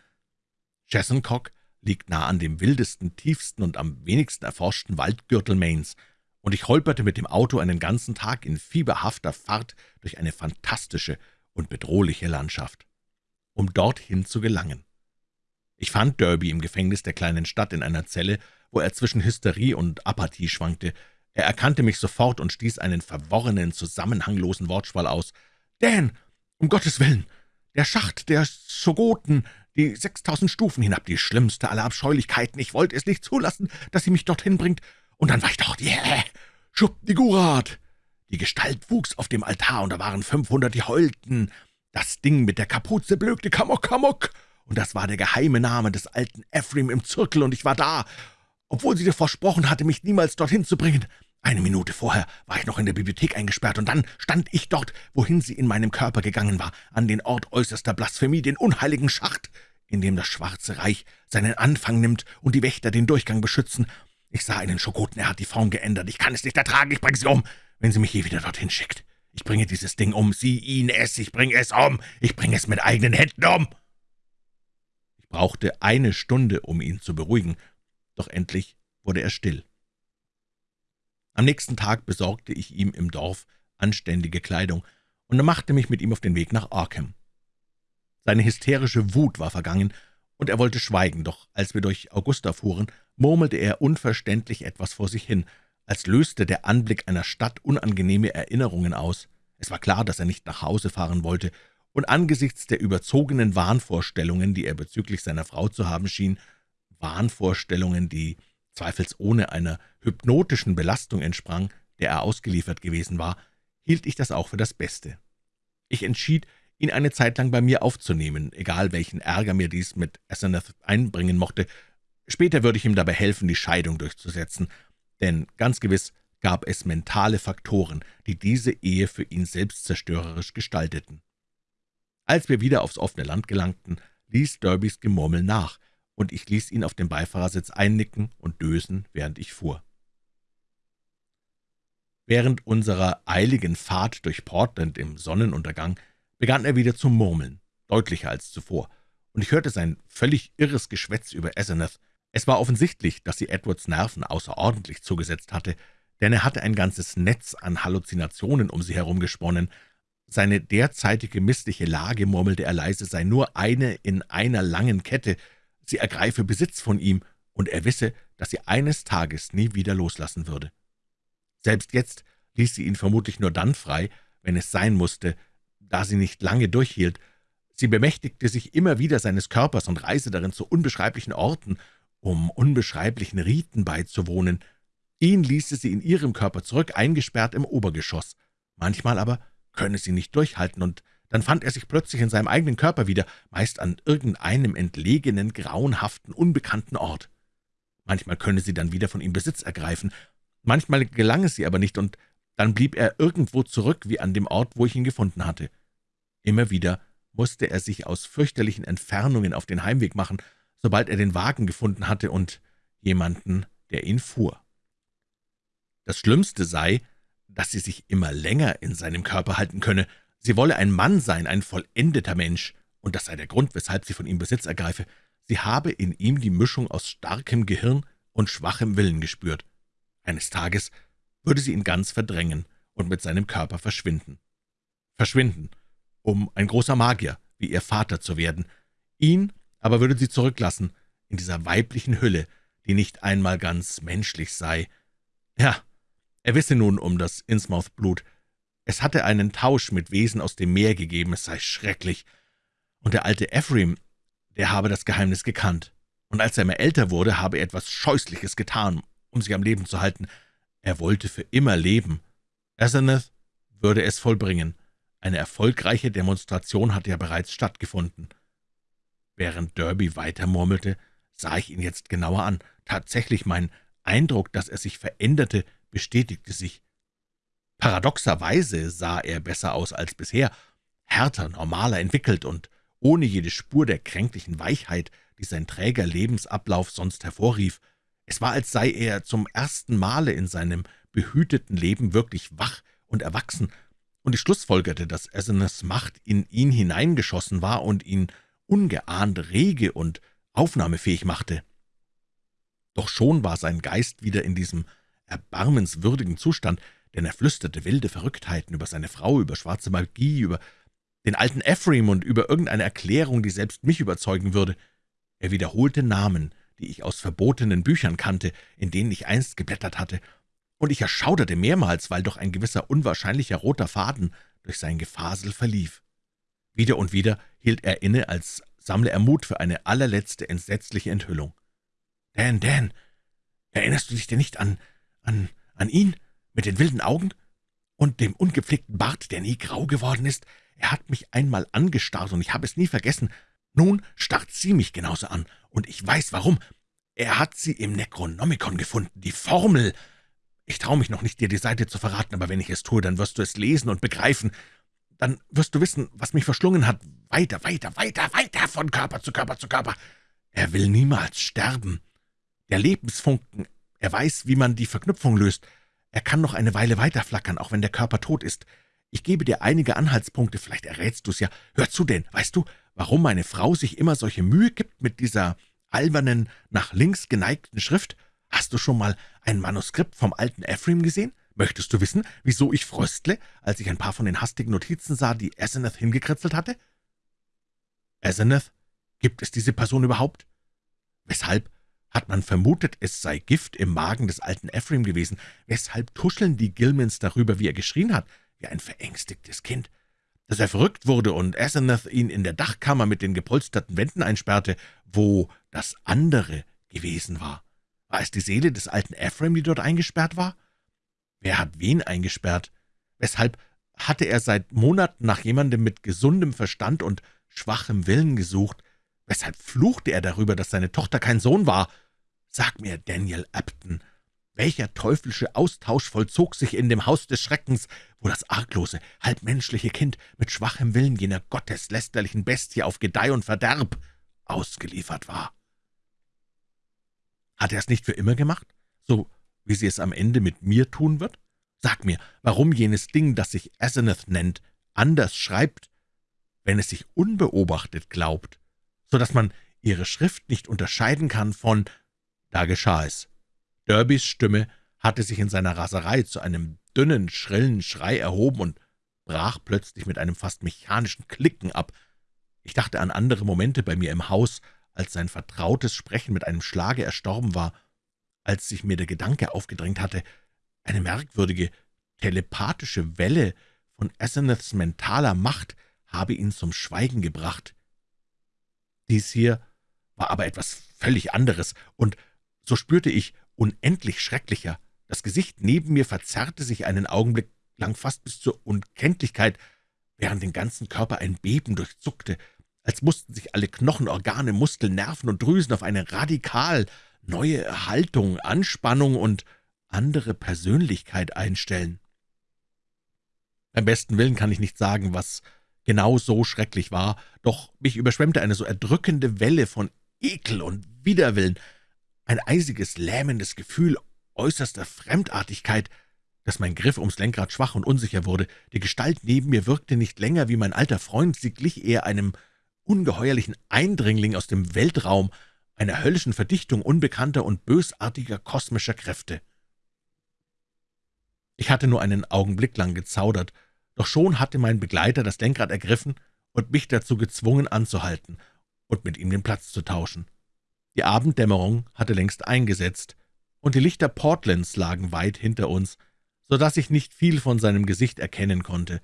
Chessencock liegt nah an dem wildesten, tiefsten und am wenigsten erforschten Waldgürtel Maines, und ich holperte mit dem Auto einen ganzen Tag in fieberhafter Fahrt durch eine fantastische und bedrohliche Landschaft um dorthin zu gelangen. Ich fand Derby im Gefängnis der kleinen Stadt in einer Zelle, wo er zwischen Hysterie und Apathie schwankte. Er erkannte mich sofort und stieß einen verworrenen, zusammenhanglosen Wortschwall aus. »Dan, um Gottes Willen! Der Schacht der Schogoten, die sechstausend Stufen hinab, die schlimmste aller Abscheulichkeiten. Ich wollte es nicht zulassen, dass sie mich dorthin bringt. Und dann war ich dort. Yeah! Schubdigurat! Die Gestalt wuchs auf dem Altar, und da waren fünfhundert, die heulten. Das Ding mit der Kapuze blökte Kamok, Kamok, und das war der geheime Name des alten Ephraim im Zirkel, und ich war da, obwohl sie dir versprochen hatte, mich niemals dorthin zu bringen. Eine Minute vorher war ich noch in der Bibliothek eingesperrt, und dann stand ich dort, wohin sie in meinem Körper gegangen war, an den Ort äußerster Blasphemie, den unheiligen Schacht, in dem das Schwarze Reich seinen Anfang nimmt und die Wächter den Durchgang beschützen. Ich sah einen Schokoten, er hat die Form geändert. Ich kann es nicht ertragen, ich bringe sie um, wenn sie mich je wieder dorthin schickt. Ich bringe dieses Ding um, sie, ihn, es, ich bringe es um, ich bringe es mit eigenen Händen um. Brauchte eine Stunde, um ihn zu beruhigen, doch endlich wurde er still. Am nächsten Tag besorgte ich ihm im Dorf anständige Kleidung und machte mich mit ihm auf den Weg nach Arkham. Seine hysterische Wut war vergangen, und er wollte schweigen, doch als wir durch Augusta fuhren, murmelte er unverständlich etwas vor sich hin, als löste der Anblick einer Stadt unangenehme Erinnerungen aus. Es war klar, dass er nicht nach Hause fahren wollte, und angesichts der überzogenen Wahnvorstellungen, die er bezüglich seiner Frau zu haben schien, Wahnvorstellungen, die zweifelsohne einer hypnotischen Belastung entsprang, der er ausgeliefert gewesen war, hielt ich das auch für das Beste. Ich entschied, ihn eine Zeit lang bei mir aufzunehmen, egal welchen Ärger mir dies mit Asenath einbringen mochte. Später würde ich ihm dabei helfen, die Scheidung durchzusetzen, denn ganz gewiss gab es mentale Faktoren, die diese Ehe für ihn selbstzerstörerisch gestalteten. Als wir wieder aufs offene Land gelangten, ließ Derbys Gemurmel nach, und ich ließ ihn auf dem Beifahrersitz einnicken und dösen, während ich fuhr. Während unserer eiligen Fahrt durch Portland im Sonnenuntergang begann er wieder zu murmeln, deutlicher als zuvor, und ich hörte sein völlig irres Geschwätz über Asenath. Es war offensichtlich, dass sie Edwards Nerven außerordentlich zugesetzt hatte, denn er hatte ein ganzes Netz an Halluzinationen um sie herum gesponnen. Seine derzeitige missliche Lage, murmelte er leise, sei nur eine in einer langen Kette, sie ergreife Besitz von ihm, und er wisse, dass sie eines Tages nie wieder loslassen würde. Selbst jetzt ließ sie ihn vermutlich nur dann frei, wenn es sein musste, da sie nicht lange durchhielt. Sie bemächtigte sich immer wieder seines Körpers und reiste darin zu unbeschreiblichen Orten, um unbeschreiblichen Riten beizuwohnen. Ihn ließe sie in ihrem Körper zurück, eingesperrt im Obergeschoss. Manchmal aber könne sie nicht durchhalten, und dann fand er sich plötzlich in seinem eigenen Körper wieder, meist an irgendeinem entlegenen, grauenhaften, unbekannten Ort. Manchmal könne sie dann wieder von ihm Besitz ergreifen, manchmal gelang es ihr aber nicht, und dann blieb er irgendwo zurück, wie an dem Ort, wo ich ihn gefunden hatte. Immer wieder musste er sich aus fürchterlichen Entfernungen auf den Heimweg machen, sobald er den Wagen gefunden hatte und jemanden, der ihn fuhr. Das Schlimmste sei, dass sie sich immer länger in seinem Körper halten könne, Sie wolle ein Mann sein, ein vollendeter Mensch, und das sei der Grund, weshalb sie von ihm Besitz ergreife. Sie habe in ihm die Mischung aus starkem Gehirn und schwachem Willen gespürt. Eines Tages würde sie ihn ganz verdrängen und mit seinem Körper verschwinden. Verschwinden, um ein großer Magier wie ihr Vater zu werden. Ihn aber würde sie zurücklassen, in dieser weiblichen Hülle, die nicht einmal ganz menschlich sei. Ja, er wisse nun um das Innsmouth-Blut, es hatte einen Tausch mit Wesen aus dem Meer gegeben, es sei schrecklich. Und der alte Ephraim, der habe das Geheimnis gekannt. Und als er immer älter wurde, habe er etwas Scheußliches getan, um sich am Leben zu halten. Er wollte für immer leben. Asenath würde es vollbringen. Eine erfolgreiche Demonstration hatte ja bereits stattgefunden. Während Derby weitermurmelte, sah ich ihn jetzt genauer an. Tatsächlich mein Eindruck, dass er sich veränderte, bestätigte sich. Paradoxerweise sah er besser aus als bisher, härter, normaler entwickelt und ohne jede Spur der kränklichen Weichheit, die sein träger Lebensablauf sonst hervorrief. Es war, als sei er zum ersten Male in seinem behüteten Leben wirklich wach und erwachsen, und ich schlussfolgerte, dass Asenaths Macht in ihn hineingeschossen war und ihn ungeahnt rege und aufnahmefähig machte. Doch schon war sein Geist wieder in diesem erbarmenswürdigen Zustand, denn er flüsterte wilde Verrücktheiten über seine Frau, über schwarze Magie, über den alten Ephraim und über irgendeine Erklärung, die selbst mich überzeugen würde. Er wiederholte Namen, die ich aus verbotenen Büchern kannte, in denen ich einst geblättert hatte, und ich erschauderte mehrmals, weil doch ein gewisser unwahrscheinlicher roter Faden durch sein Gefasel verlief. Wieder und wieder hielt er inne, als sammle er Mut für eine allerletzte entsetzliche Enthüllung. »Dan, Dan, erinnerst du dich denn nicht an, an, an ihn?« mit den wilden Augen und dem ungepflegten Bart, der nie grau geworden ist. Er hat mich einmal angestarrt, und ich habe es nie vergessen. Nun starrt sie mich genauso an, und ich weiß warum. Er hat sie im Necronomicon gefunden, die Formel. Ich traue mich noch nicht, dir die Seite zu verraten, aber wenn ich es tue, dann wirst du es lesen und begreifen. Dann wirst du wissen, was mich verschlungen hat. Weiter, weiter, weiter, weiter, von Körper zu Körper zu Körper. Er will niemals sterben. Der Lebensfunken, er weiß, wie man die Verknüpfung löst. Er kann noch eine Weile weiterflackern, auch wenn der Körper tot ist. Ich gebe dir einige Anhaltspunkte, vielleicht errätst du's ja. Hör zu denn, weißt du, warum meine Frau sich immer solche Mühe gibt mit dieser albernen, nach links geneigten Schrift? Hast du schon mal ein Manuskript vom alten Ephraim gesehen? Möchtest du wissen, wieso ich fröstle, als ich ein paar von den hastigen Notizen sah, die Asenath hingekritzelt hatte? Asenath? Gibt es diese Person überhaupt? Weshalb hat man vermutet, es sei Gift im Magen des alten Ephraim gewesen? Weshalb tuscheln die Gilmans darüber, wie er geschrien hat, wie ein verängstigtes Kind? Dass er verrückt wurde und Asenath ihn in der Dachkammer mit den gepolsterten Wänden einsperrte, wo das andere gewesen war. War es die Seele des alten Ephraim, die dort eingesperrt war? Wer hat wen eingesperrt? Weshalb hatte er seit Monaten nach jemandem mit gesundem Verstand und schwachem Willen gesucht? Weshalb fluchte er darüber, dass seine Tochter kein Sohn war? Sag mir, Daniel Upton, welcher teuflische Austausch vollzog sich in dem Haus des Schreckens, wo das arglose, halbmenschliche Kind mit schwachem Willen jener gotteslästerlichen Bestie auf Gedeih und Verderb ausgeliefert war? Hat er es nicht für immer gemacht, so wie sie es am Ende mit mir tun wird? Sag mir, warum jenes Ding, das sich Asenath nennt, anders schreibt, wenn es sich unbeobachtet glaubt, so dass man ihre Schrift nicht unterscheiden kann von »Da geschah es«. Derbys Stimme hatte sich in seiner Raserei zu einem dünnen, schrillen Schrei erhoben und brach plötzlich mit einem fast mechanischen Klicken ab. Ich dachte an andere Momente bei mir im Haus, als sein vertrautes Sprechen mit einem Schlage erstorben war, als sich mir der Gedanke aufgedrängt hatte, eine merkwürdige, telepathische Welle von Asenaths mentaler Macht habe ihn zum Schweigen gebracht. Dies hier war aber etwas völlig anderes, und so spürte ich unendlich schrecklicher. Das Gesicht neben mir verzerrte sich einen Augenblick lang fast bis zur Unkenntlichkeit, während den ganzen Körper ein Beben durchzuckte, als mussten sich alle Knochen, Organe, Muskeln, Nerven und Drüsen auf eine radikal neue Haltung, Anspannung und andere Persönlichkeit einstellen. Beim besten Willen kann ich nicht sagen, was genau so schrecklich war, doch mich überschwemmte eine so erdrückende Welle von Ekel und Widerwillen, ein eisiges, lähmendes Gefühl äußerster Fremdartigkeit, dass mein Griff ums Lenkrad schwach und unsicher wurde. Die Gestalt neben mir wirkte nicht länger wie mein alter Freund, sie glich eher einem ungeheuerlichen Eindringling aus dem Weltraum, einer höllischen Verdichtung unbekannter und bösartiger kosmischer Kräfte. Ich hatte nur einen Augenblick lang gezaudert, doch schon hatte mein Begleiter das Lenkrad ergriffen und mich dazu gezwungen anzuhalten und mit ihm den Platz zu tauschen. Die Abenddämmerung hatte längst eingesetzt, und die Lichter Portlands lagen weit hinter uns, so dass ich nicht viel von seinem Gesicht erkennen konnte.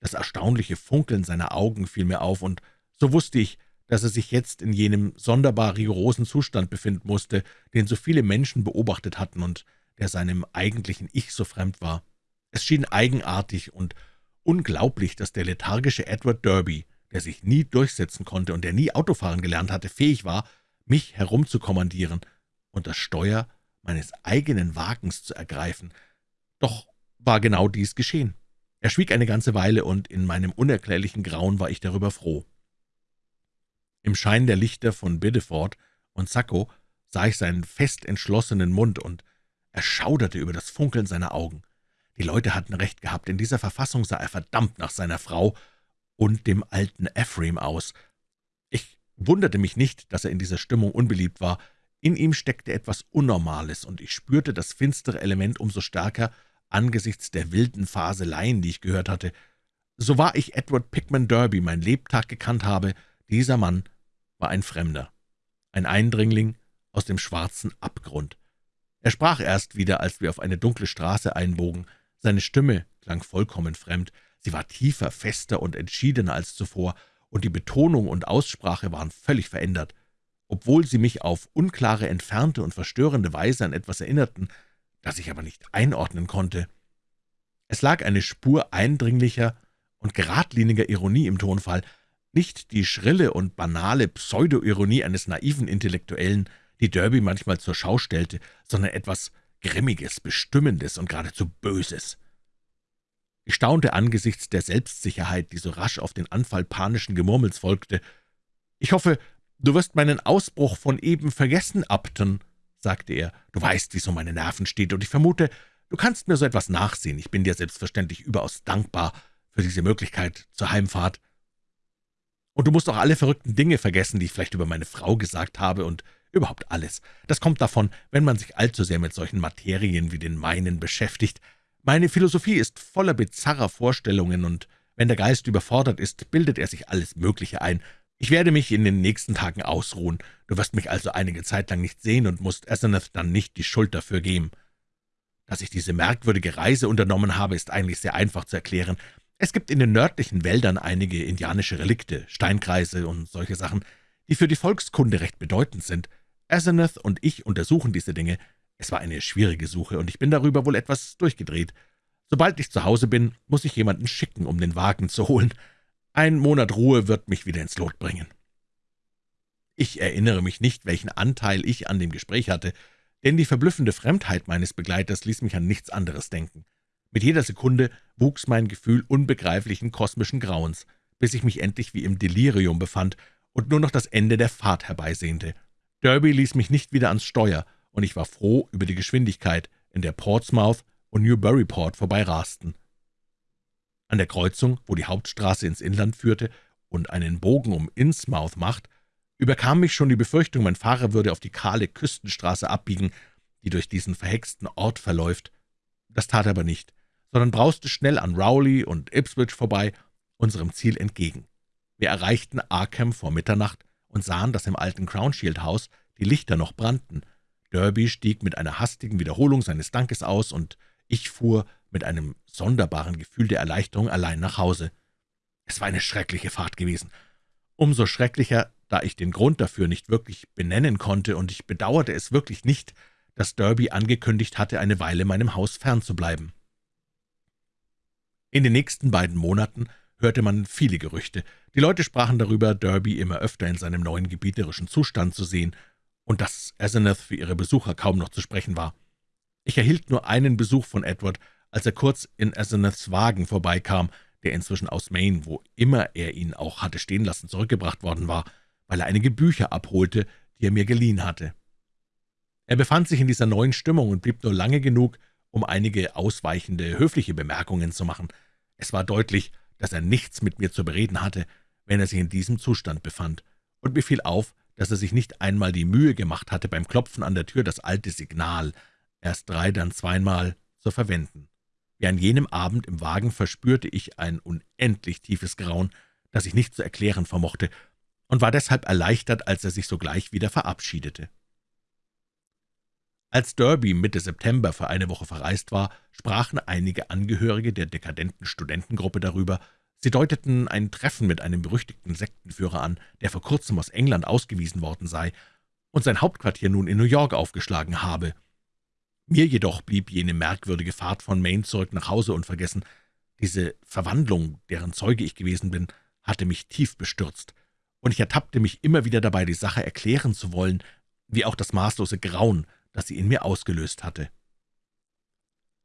Das erstaunliche Funkeln seiner Augen fiel mir auf, und so wusste ich, dass er sich jetzt in jenem sonderbar rigorosen Zustand befinden musste, den so viele Menschen beobachtet hatten und der seinem eigentlichen Ich so fremd war. Es schien eigenartig und unglaublich, dass der lethargische Edward Derby, der sich nie durchsetzen konnte und der nie Autofahren gelernt hatte, fähig war, mich herumzukommandieren und das Steuer meines eigenen Wagens zu ergreifen. Doch war genau dies geschehen. Er schwieg eine ganze Weile, und in meinem unerklärlichen Grauen war ich darüber froh. Im Schein der Lichter von Biddeford und Sacco sah ich seinen fest entschlossenen Mund und erschauderte über das Funkeln seiner Augen. Die Leute hatten recht gehabt, in dieser Verfassung sah er verdammt nach seiner Frau und dem alten Ephraim aus. Ich wunderte mich nicht, dass er in dieser Stimmung unbeliebt war. In ihm steckte etwas Unnormales, und ich spürte das finstere Element umso stärker angesichts der wilden Faseleien, die ich gehört hatte. So wahr ich Edward Pickman Derby mein Lebtag gekannt habe, dieser Mann war ein Fremder, ein Eindringling aus dem schwarzen Abgrund. Er sprach erst wieder, als wir auf eine dunkle Straße einbogen. Seine Stimme klang vollkommen fremd. Sie war tiefer, fester und entschiedener als zuvor, und die Betonung und Aussprache waren völlig verändert. Obwohl sie mich auf unklare, entfernte und verstörende Weise an etwas erinnerten, das ich aber nicht einordnen konnte. Es lag eine Spur eindringlicher und geradliniger Ironie im Tonfall, nicht die schrille und banale Pseudo-Ironie eines naiven Intellektuellen, die Derby manchmal zur Schau stellte, sondern etwas Grimmiges, Bestimmendes und geradezu Böses. Ich staunte angesichts der Selbstsicherheit, die so rasch auf den Anfall panischen Gemurmels folgte. »Ich hoffe, du wirst meinen Ausbruch von eben vergessen, Upton«, sagte er. »Du weißt, wie so meine Nerven steht, und ich vermute, du kannst mir so etwas nachsehen. Ich bin dir selbstverständlich überaus dankbar für diese Möglichkeit zur Heimfahrt. Und du musst auch alle verrückten Dinge vergessen, die ich vielleicht über meine Frau gesagt habe, und überhaupt alles. Das kommt davon, wenn man sich allzu sehr mit solchen Materien wie den meinen beschäftigt. Meine Philosophie ist voller bizarrer Vorstellungen, und wenn der Geist überfordert ist, bildet er sich alles Mögliche ein. Ich werde mich in den nächsten Tagen ausruhen. Du wirst mich also einige Zeit lang nicht sehen und musst Asenath dann nicht die Schuld dafür geben. Dass ich diese merkwürdige Reise unternommen habe, ist eigentlich sehr einfach zu erklären. Es gibt in den nördlichen Wäldern einige indianische Relikte, Steinkreise und solche Sachen, die für die Volkskunde recht bedeutend sind. Asenath und ich untersuchen diese Dinge. Es war eine schwierige Suche, und ich bin darüber wohl etwas durchgedreht. Sobald ich zu Hause bin, muss ich jemanden schicken, um den Wagen zu holen. Ein Monat Ruhe wird mich wieder ins Lot bringen. Ich erinnere mich nicht, welchen Anteil ich an dem Gespräch hatte, denn die verblüffende Fremdheit meines Begleiters ließ mich an nichts anderes denken. Mit jeder Sekunde wuchs mein Gefühl unbegreiflichen kosmischen Grauens, bis ich mich endlich wie im Delirium befand und nur noch das Ende der Fahrt herbeisehnte. Derby ließ mich nicht wieder ans Steuer, und ich war froh über die Geschwindigkeit, in der Portsmouth und Newburyport vorbeirasten. An der Kreuzung, wo die Hauptstraße ins Inland führte und einen Bogen um Innsmouth macht, überkam mich schon die Befürchtung, mein Fahrer würde auf die kahle Küstenstraße abbiegen, die durch diesen verhexten Ort verläuft. Das tat er aber nicht, sondern brauste schnell an Rowley und Ipswich vorbei, unserem Ziel entgegen. Wir erreichten Arkham vor Mitternacht und sahen, dass im alten Crownshield-Haus die Lichter noch brannten. Derby stieg mit einer hastigen Wiederholung seines Dankes aus, und ich fuhr mit einem sonderbaren Gefühl der Erleichterung allein nach Hause. Es war eine schreckliche Fahrt gewesen. Umso schrecklicher, da ich den Grund dafür nicht wirklich benennen konnte, und ich bedauerte es wirklich nicht, dass Derby angekündigt hatte, eine Weile meinem Haus fernzubleiben. In den nächsten beiden Monaten hörte man viele Gerüchte. Die Leute sprachen darüber, Derby immer öfter in seinem neuen gebieterischen Zustand zu sehen, und dass Asenath für ihre Besucher kaum noch zu sprechen war. Ich erhielt nur einen Besuch von Edward, als er kurz in Asenaths Wagen vorbeikam, der inzwischen aus Maine, wo immer er ihn auch hatte stehen lassen, zurückgebracht worden war, weil er einige Bücher abholte, die er mir geliehen hatte. Er befand sich in dieser neuen Stimmung und blieb nur lange genug, um einige ausweichende, höfliche Bemerkungen zu machen. Es war deutlich, dass er nichts mit mir zu bereden hatte, wenn er sich in diesem Zustand befand, und mir fiel auf, dass er sich nicht einmal die Mühe gemacht hatte, beim Klopfen an der Tür das alte Signal, erst drei, dann zweimal, zu verwenden. Wie an jenem Abend im Wagen verspürte ich ein unendlich tiefes Grauen, das ich nicht zu erklären vermochte, und war deshalb erleichtert, als er sich sogleich wieder verabschiedete. Als Derby Mitte September für eine Woche verreist war, sprachen einige Angehörige der dekadenten Studentengruppe darüber. Sie deuteten ein Treffen mit einem berüchtigten Sektenführer an, der vor kurzem aus England ausgewiesen worden sei und sein Hauptquartier nun in New York aufgeschlagen habe. Mir jedoch blieb jene merkwürdige Fahrt von Maine zurück nach Hause unvergessen. Diese Verwandlung, deren Zeuge ich gewesen bin, hatte mich tief bestürzt, und ich ertappte mich immer wieder dabei, die Sache erklären zu wollen, wie auch das maßlose Grauen, das sie in mir ausgelöst hatte.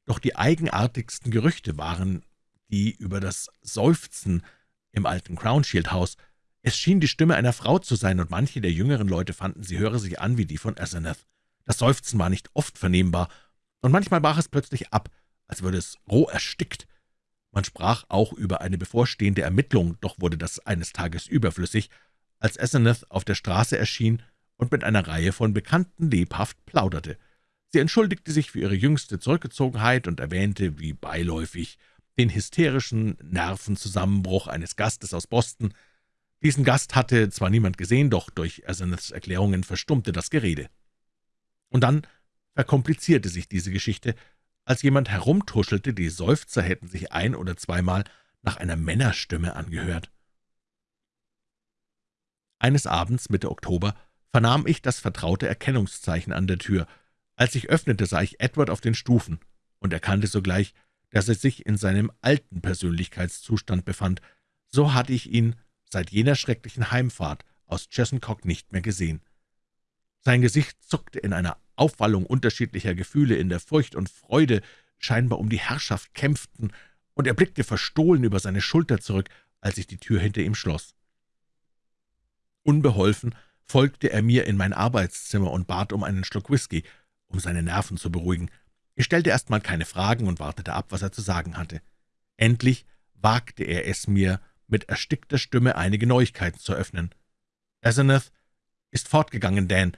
Doch die eigenartigsten Gerüchte waren die über das Seufzen im alten Crownshield-Haus. Es schien die Stimme einer Frau zu sein, und manche der jüngeren Leute fanden, sie höre sich an wie die von Asenath. Das Seufzen war nicht oft vernehmbar, und manchmal brach es plötzlich ab, als würde es roh erstickt. Man sprach auch über eine bevorstehende Ermittlung, doch wurde das eines Tages überflüssig, als Asenath auf der Straße erschien und mit einer Reihe von Bekannten lebhaft plauderte. Sie entschuldigte sich für ihre jüngste Zurückgezogenheit und erwähnte, wie beiläufig, den hysterischen Nervenzusammenbruch eines Gastes aus Boston. Diesen Gast hatte zwar niemand gesehen, doch durch Asenaths Erklärungen verstummte das Gerede. Und dann verkomplizierte sich diese Geschichte, als jemand herumtuschelte, die Seufzer hätten sich ein- oder zweimal nach einer Männerstimme angehört. Eines Abends Mitte Oktober vernahm ich das vertraute Erkennungszeichen an der Tür. Als ich öffnete, sah ich Edward auf den Stufen und erkannte sogleich, dass er sich in seinem alten Persönlichkeitszustand befand. So hatte ich ihn seit jener schrecklichen Heimfahrt aus Chesuncock nicht mehr gesehen. Sein Gesicht zuckte in einer Aufwallung unterschiedlicher Gefühle, in der Furcht und Freude scheinbar um die Herrschaft kämpften, und er blickte verstohlen über seine Schulter zurück, als ich die Tür hinter ihm schloss. Unbeholfen folgte er mir in mein Arbeitszimmer und bat um einen Schluck Whisky, um seine Nerven zu beruhigen. Ich stellte erst mal keine Fragen und wartete ab, was er zu sagen hatte. Endlich wagte er es mir, mit erstickter Stimme einige Neuigkeiten zu öffnen. »Asenath ist fortgegangen, Dan.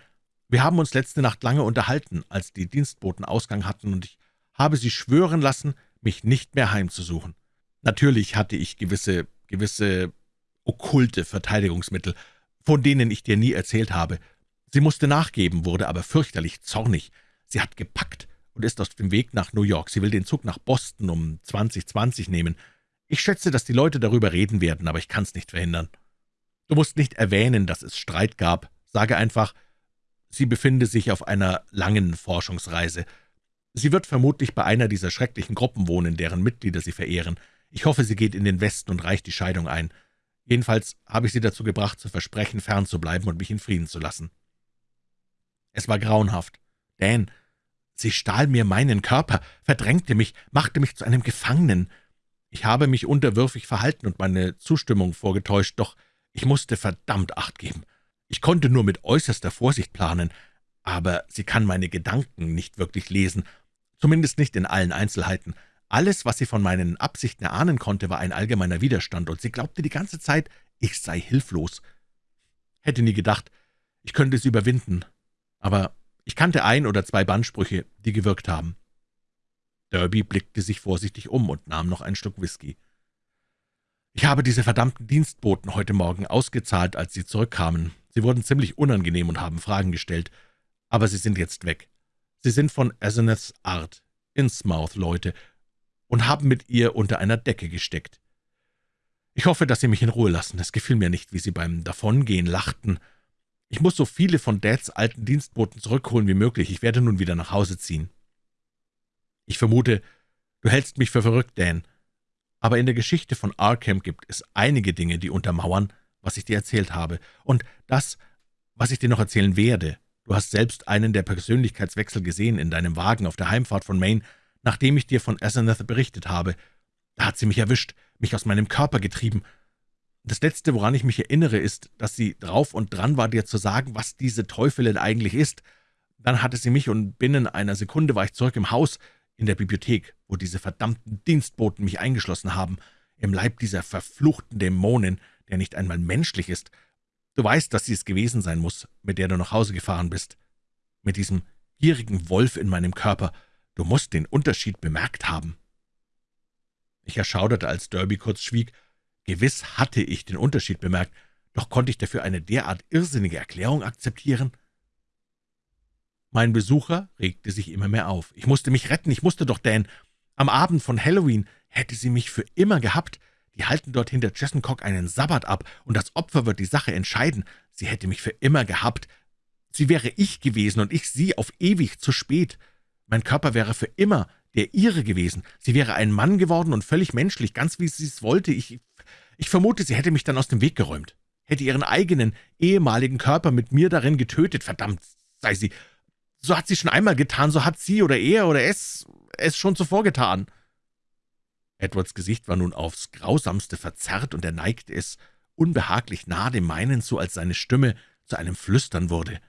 Wir haben uns letzte Nacht lange unterhalten, als die Dienstboten Ausgang hatten, und ich habe sie schwören lassen, mich nicht mehr heimzusuchen. Natürlich hatte ich gewisse, gewisse okkulte Verteidigungsmittel, von denen ich dir nie erzählt habe. Sie musste nachgeben, wurde aber fürchterlich zornig. Sie hat gepackt und ist auf dem Weg nach New York. Sie will den Zug nach Boston um 2020 nehmen. Ich schätze, dass die Leute darüber reden werden, aber ich kann's nicht verhindern. Du musst nicht erwähnen, dass es Streit gab. Sage einfach, sie befinde sich auf einer langen Forschungsreise. Sie wird vermutlich bei einer dieser schrecklichen Gruppen wohnen, deren Mitglieder sie verehren. Ich hoffe, sie geht in den Westen und reicht die Scheidung ein. Jedenfalls habe ich sie dazu gebracht, zu versprechen, fernzubleiben und mich in Frieden zu lassen. Es war grauenhaft. Dan, sie stahl mir meinen Körper, verdrängte mich, machte mich zu einem Gefangenen. Ich habe mich unterwürfig verhalten und meine Zustimmung vorgetäuscht, doch ich musste verdammt Acht geben. Ich konnte nur mit äußerster Vorsicht planen, aber sie kann meine Gedanken nicht wirklich lesen, zumindest nicht in allen Einzelheiten. Alles, was sie von meinen Absichten erahnen konnte, war ein allgemeiner Widerstand, und sie glaubte die ganze Zeit, ich sei hilflos. Hätte nie gedacht, ich könnte sie überwinden, aber ich kannte ein oder zwei Bandsprüche, die gewirkt haben. Derby blickte sich vorsichtig um und nahm noch einen Schluck Whisky. »Ich habe diese verdammten Dienstboten heute Morgen ausgezahlt, als sie zurückkamen. Sie wurden ziemlich unangenehm und haben Fragen gestellt, aber sie sind jetzt weg. Sie sind von Asenaths Art, Innsmouth-Leute, und haben mit ihr unter einer Decke gesteckt. Ich hoffe, dass Sie mich in Ruhe lassen. Es gefiel mir nicht, wie Sie beim Davongehen lachten. Ich muss so viele von Dads alten Dienstboten zurückholen wie möglich. Ich werde nun wieder nach Hause ziehen. Ich vermute, du hältst mich für verrückt, Dan. Aber in der Geschichte von Arkham gibt es einige Dinge, die untermauern, was ich dir erzählt habe. Und das, was ich dir noch erzählen werde. Du hast selbst einen der Persönlichkeitswechsel gesehen in deinem Wagen auf der Heimfahrt von Maine, nachdem ich dir von Asenath berichtet habe. Da hat sie mich erwischt, mich aus meinem Körper getrieben. Das Letzte, woran ich mich erinnere, ist, dass sie drauf und dran war, dir zu sagen, was diese Teufelin eigentlich ist. Dann hatte sie mich, und binnen einer Sekunde war ich zurück im Haus, in der Bibliothek, wo diese verdammten Dienstboten mich eingeschlossen haben, im Leib dieser verfluchten Dämonin, der nicht einmal menschlich ist. Du weißt, dass sie es gewesen sein muss, mit der du nach Hause gefahren bist. Mit diesem gierigen Wolf in meinem Körper. Du musst den Unterschied bemerkt haben.« Ich erschauderte, als Derby kurz schwieg. Gewiss hatte ich den Unterschied bemerkt, doch konnte ich dafür eine derart irrsinnige Erklärung akzeptieren? Mein Besucher regte sich immer mehr auf. Ich musste mich retten, ich musste doch, Dan. Am Abend von Halloween hätte sie mich für immer gehabt. Die halten dort hinter Jessencock einen Sabbat ab, und das Opfer wird die Sache entscheiden. Sie hätte mich für immer gehabt. Sie wäre ich gewesen und ich sie auf ewig zu spät. Mein Körper wäre für immer der ihre gewesen. Sie wäre ein Mann geworden und völlig menschlich, ganz wie sie es wollte. Ich, ich vermute, sie hätte mich dann aus dem Weg geräumt, hätte ihren eigenen, ehemaligen Körper mit mir darin getötet. Verdammt sei sie. So hat sie schon einmal getan, so hat sie oder er oder es es schon zuvor getan.« Edwards Gesicht war nun aufs Grausamste verzerrt, und er neigte es unbehaglich nah dem meinen zu, als seine Stimme zu einem Flüstern wurde.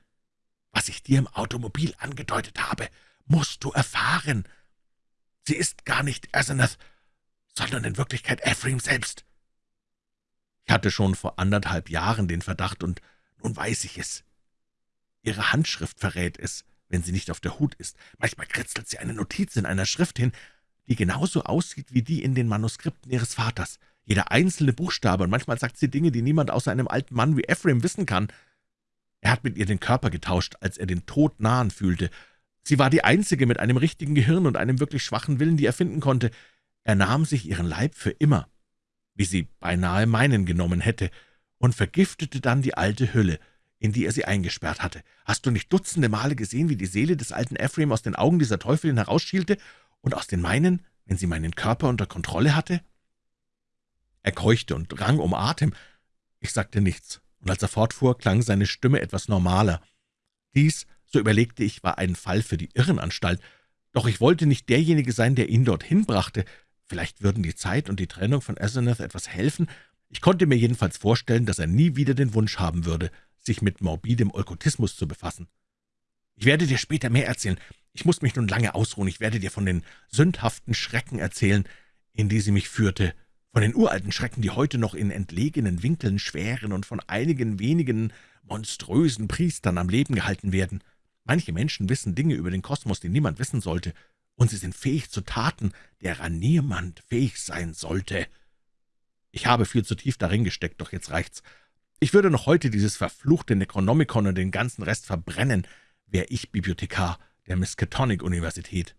»Was ich dir im Automobil angedeutet habe, musst du erfahren. Sie ist gar nicht Asenath, sondern in Wirklichkeit Ephraim selbst.« Ich hatte schon vor anderthalb Jahren den Verdacht, und nun weiß ich es. Ihre Handschrift verrät es, wenn sie nicht auf der Hut ist. Manchmal kritzelt sie eine Notiz in einer Schrift hin, die genauso aussieht wie die in den Manuskripten ihres Vaters. Jeder einzelne Buchstabe, und manchmal sagt sie Dinge, die niemand außer einem alten Mann wie Ephraim wissen kann. Er hat mit ihr den Körper getauscht, als er den Tod nahen fühlte, Sie war die einzige mit einem richtigen Gehirn und einem wirklich schwachen Willen, die er finden konnte. Er nahm sich ihren Leib für immer, wie sie beinahe meinen genommen hätte, und vergiftete dann die alte Hülle, in die er sie eingesperrt hatte. Hast du nicht dutzende Male gesehen, wie die Seele des alten Ephraim aus den Augen dieser Teufelin herausschielte und aus den meinen, wenn sie meinen Körper unter Kontrolle hatte?« Er keuchte und rang um Atem. Ich sagte nichts, und als er fortfuhr, klang seine Stimme etwas normaler. Dies, so überlegte ich, war ein Fall für die Irrenanstalt, doch ich wollte nicht derjenige sein, der ihn dorthin brachte. Vielleicht würden die Zeit und die Trennung von Asenath etwas helfen. Ich konnte mir jedenfalls vorstellen, dass er nie wieder den Wunsch haben würde, sich mit morbidem Okkultismus zu befassen. »Ich werde dir später mehr erzählen. Ich muss mich nun lange ausruhen. Ich werde dir von den sündhaften Schrecken erzählen, in die sie mich führte, von den uralten Schrecken, die heute noch in entlegenen Winkeln schweren und von einigen wenigen monströsen Priestern am Leben gehalten werden. Manche Menschen wissen Dinge über den Kosmos, die niemand wissen sollte, und sie sind fähig zu Taten, derer niemand fähig sein sollte. Ich habe viel zu tief darin gesteckt, doch jetzt reicht's. Ich würde noch heute dieses verfluchte Necronomicon und den ganzen Rest verbrennen, wär ich Bibliothekar der Miskatonic-Universität.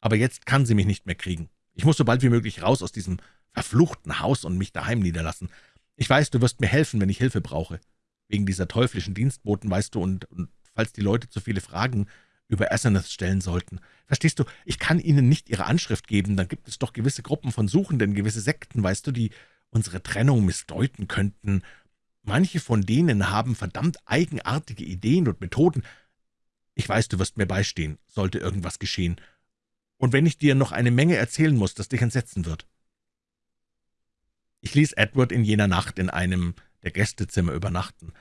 Aber jetzt kann sie mich nicht mehr kriegen. Ich muss so bald wie möglich raus aus diesem verfluchten Haus und mich daheim niederlassen. Ich weiß, du wirst mir helfen, wenn ich Hilfe brauche. Wegen dieser teuflischen Dienstboten, weißt du, und, und falls die Leute zu viele Fragen über Asenath stellen sollten. Verstehst du, ich kann ihnen nicht ihre Anschrift geben, dann gibt es doch gewisse Gruppen von Suchenden, gewisse Sekten, weißt du, die unsere Trennung missdeuten könnten. Manche von denen haben verdammt eigenartige Ideen und Methoden. Ich weiß, du wirst mir beistehen, sollte irgendwas geschehen. Und wenn ich dir noch eine Menge erzählen muss, das dich entsetzen wird. Ich ließ Edward in jener Nacht in einem der Gästezimmer übernachten.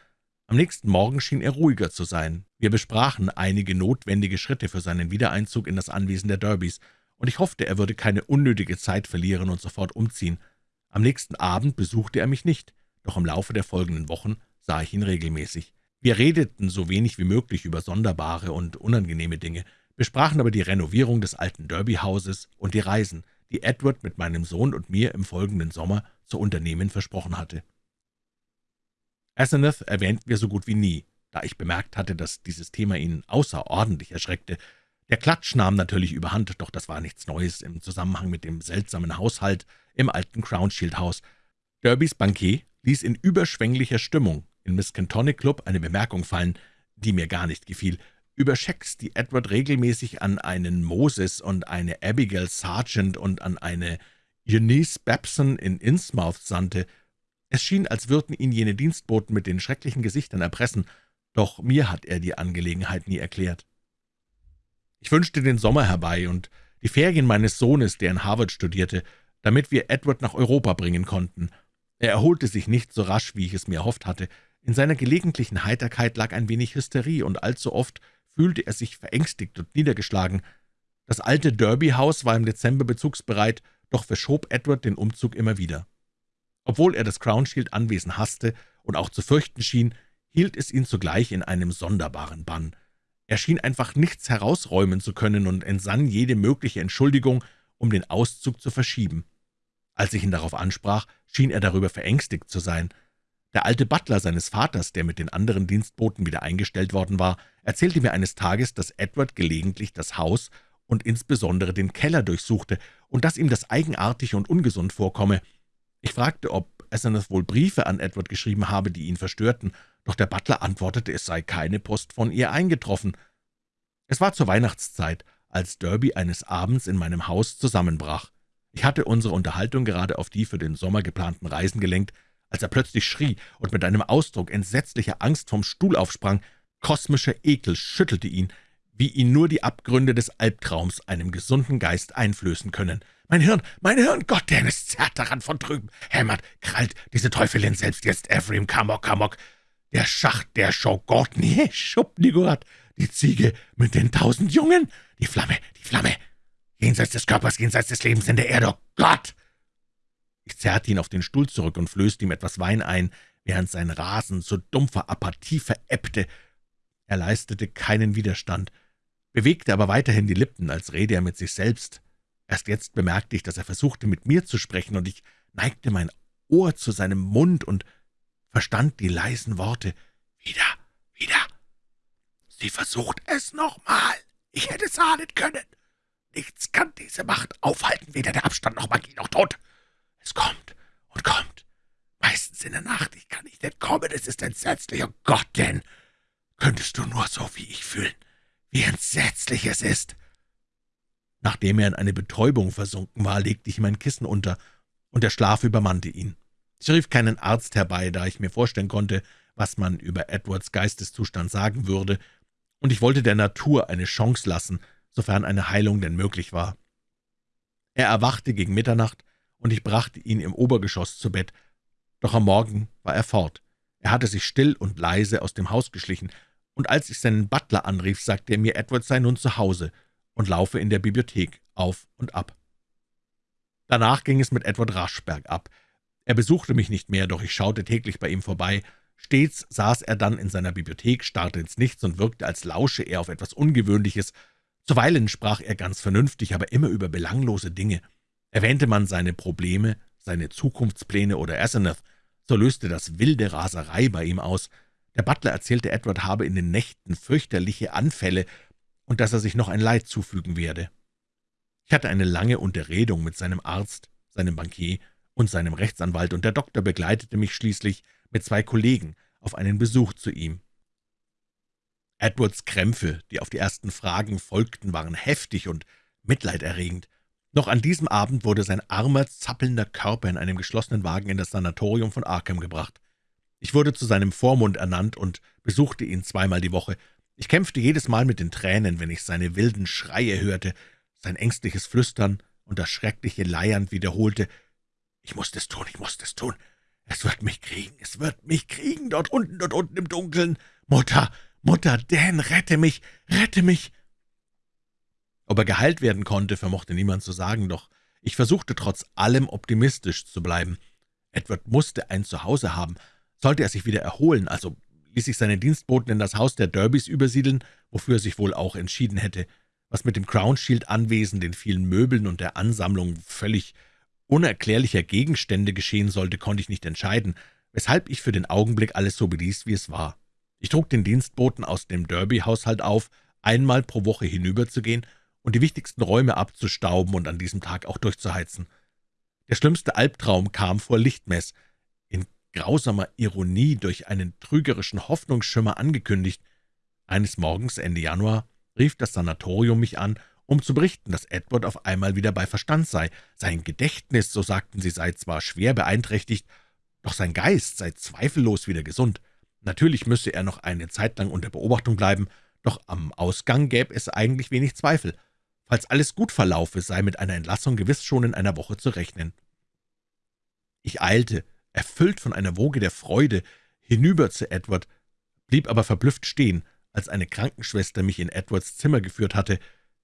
Am nächsten Morgen schien er ruhiger zu sein. Wir besprachen einige notwendige Schritte für seinen Wiedereinzug in das Anwesen der Derbys, und ich hoffte, er würde keine unnötige Zeit verlieren und sofort umziehen. Am nächsten Abend besuchte er mich nicht, doch im Laufe der folgenden Wochen sah ich ihn regelmäßig. Wir redeten so wenig wie möglich über sonderbare und unangenehme Dinge, besprachen aber die Renovierung des alten Derby-Hauses und die Reisen, die Edward mit meinem Sohn und mir im folgenden Sommer zu unternehmen versprochen hatte. Asenath erwähnten wir so gut wie nie, da ich bemerkt hatte, dass dieses Thema ihn außerordentlich erschreckte. Der Klatsch nahm natürlich überhand, doch das war nichts Neues im Zusammenhang mit dem seltsamen Haushalt im alten Crownshield-Haus. Derbys Bankier ließ in überschwänglicher Stimmung in Miss Cantonic Club eine Bemerkung fallen, die mir gar nicht gefiel, über Schecks, die Edward regelmäßig an einen Moses und eine Abigail Sargent und an eine Eunice Babson in Innsmouth sandte, es schien, als würden ihn jene Dienstboten mit den schrecklichen Gesichtern erpressen, doch mir hat er die Angelegenheit nie erklärt. Ich wünschte den Sommer herbei und die Ferien meines Sohnes, der in Harvard studierte, damit wir Edward nach Europa bringen konnten. Er erholte sich nicht so rasch, wie ich es mir erhofft hatte. In seiner gelegentlichen Heiterkeit lag ein wenig Hysterie, und allzu oft fühlte er sich verängstigt und niedergeschlagen. Das alte Derby-Haus war im Dezember bezugsbereit, doch verschob Edward den Umzug immer wieder. Obwohl er das Crownshield-Anwesen hasste und auch zu fürchten schien, hielt es ihn zugleich in einem sonderbaren Bann. Er schien einfach nichts herausräumen zu können und entsann jede mögliche Entschuldigung, um den Auszug zu verschieben. Als ich ihn darauf ansprach, schien er darüber verängstigt zu sein. Der alte Butler seines Vaters, der mit den anderen Dienstboten wieder eingestellt worden war, erzählte mir eines Tages, dass Edward gelegentlich das Haus und insbesondere den Keller durchsuchte und dass ihm das eigenartig und ungesund vorkomme, ich fragte, ob Asenath wohl Briefe an Edward geschrieben habe, die ihn verstörten, doch der Butler antwortete, es sei keine Post von ihr eingetroffen. Es war zur Weihnachtszeit, als Derby eines Abends in meinem Haus zusammenbrach. Ich hatte unsere Unterhaltung gerade auf die für den Sommer geplanten Reisen gelenkt, als er plötzlich schrie und mit einem Ausdruck entsetzlicher Angst vom Stuhl aufsprang. Kosmischer Ekel schüttelte ihn, wie ihn nur die Abgründe des Albtraums einem gesunden Geist einflößen können. »Mein Hirn, mein Hirn, Gott, denn es zerrt daran von drüben, hämmert, krallt diese Teufelin selbst jetzt Ephraim, Kamok, Kamok, der Schacht, der Schogotni, Schubnigurat, die Ziege mit den tausend Jungen, die Flamme, die Flamme, jenseits des Körpers, jenseits des Lebens in der Erde, oh Gott!« Ich zerrte ihn auf den Stuhl zurück und flößte ihm etwas Wein ein, während sein Rasen zu dumpfer Apathie verebbte. Er leistete keinen Widerstand, bewegte aber weiterhin die Lippen, als rede er mit sich selbst. Erst jetzt bemerkte ich, dass er versuchte, mit mir zu sprechen, und ich neigte mein Ohr zu seinem Mund und verstand die leisen Worte. »Wieder, wieder! Sie versucht es nochmal! Ich hätte es ahnen können! Nichts kann diese Macht aufhalten, weder der Abstand noch Magie noch Tod! Es kommt und kommt! Meistens in der Nacht, ich kann nicht entkommen, es ist entsetzlich, oh Gott, denn könntest du nur so wie ich fühlen, wie entsetzlich es ist!« Nachdem er in eine Betäubung versunken war, legte ich ihm ein Kissen unter, und der Schlaf übermannte ihn. Ich rief keinen Arzt herbei, da ich mir vorstellen konnte, was man über Edwards Geisteszustand sagen würde, und ich wollte der Natur eine Chance lassen, sofern eine Heilung denn möglich war. Er erwachte gegen Mitternacht, und ich brachte ihn im Obergeschoss zu Bett, doch am Morgen war er fort. Er hatte sich still und leise aus dem Haus geschlichen, und als ich seinen Butler anrief, sagte er mir, Edward sei nun zu Hause und laufe in der Bibliothek auf und ab. Danach ging es mit Edward rasch bergab. Er besuchte mich nicht mehr, doch ich schaute täglich bei ihm vorbei. Stets saß er dann in seiner Bibliothek, starrte ins Nichts und wirkte, als lausche er auf etwas Ungewöhnliches. Zuweilen sprach er ganz vernünftig, aber immer über belanglose Dinge. Erwähnte man seine Probleme, seine Zukunftspläne oder Asenath, so löste das wilde Raserei bei ihm aus. Der Butler erzählte, Edward habe in den Nächten fürchterliche Anfälle und dass er sich noch ein Leid zufügen werde. Ich hatte eine lange Unterredung mit seinem Arzt, seinem Bankier und seinem Rechtsanwalt, und der Doktor begleitete mich schließlich mit zwei Kollegen auf einen Besuch zu ihm. Edwards Krämpfe, die auf die ersten Fragen folgten, waren heftig und mitleiderregend. Noch an diesem Abend wurde sein armer, zappelnder Körper in einem geschlossenen Wagen in das Sanatorium von Arkham gebracht. Ich wurde zu seinem Vormund ernannt und besuchte ihn zweimal die Woche. Ich kämpfte jedes Mal mit den Tränen, wenn ich seine wilden Schreie hörte, sein ängstliches Flüstern und das schreckliche Leiern wiederholte, »Ich muss es tun, ich muss es tun. Es wird mich kriegen, es wird mich kriegen, dort unten, dort unten im Dunkeln. Mutter, Mutter, Dan, rette mich, rette mich!« Ob er geheilt werden konnte, vermochte niemand zu sagen, doch ich versuchte trotz allem optimistisch zu bleiben. Edward musste ein Zuhause haben. Sollte er sich wieder erholen, also ließ ich seine Dienstboten in das Haus der Derbys übersiedeln, wofür er sich wohl auch entschieden hätte. Was mit dem Crown Shield Anwesen, den vielen Möbeln und der Ansammlung völlig unerklärlicher Gegenstände geschehen sollte, konnte ich nicht entscheiden, weshalb ich für den Augenblick alles so beließ, wie es war. Ich trug den Dienstboten aus dem Derby-Haushalt auf, einmal pro Woche hinüberzugehen und die wichtigsten Räume abzustauben und an diesem Tag auch durchzuheizen. Der schlimmste Albtraum kam vor Lichtmess, grausamer Ironie durch einen trügerischen Hoffnungsschimmer angekündigt. Eines Morgens Ende Januar rief das Sanatorium mich an, um zu berichten, dass Edward auf einmal wieder bei Verstand sei. Sein Gedächtnis, so sagten sie, sei zwar schwer beeinträchtigt, doch sein Geist sei zweifellos wieder gesund. Natürlich müsse er noch eine Zeit lang unter Beobachtung bleiben, doch am Ausgang gäbe es eigentlich wenig Zweifel. Falls alles gut verlaufe, sei mit einer Entlassung gewiss schon in einer Woche zu rechnen. Ich eilte, erfüllt von einer Woge der Freude, hinüber zu Edward, blieb aber verblüfft stehen, als eine Krankenschwester mich in Edwards Zimmer geführt hatte.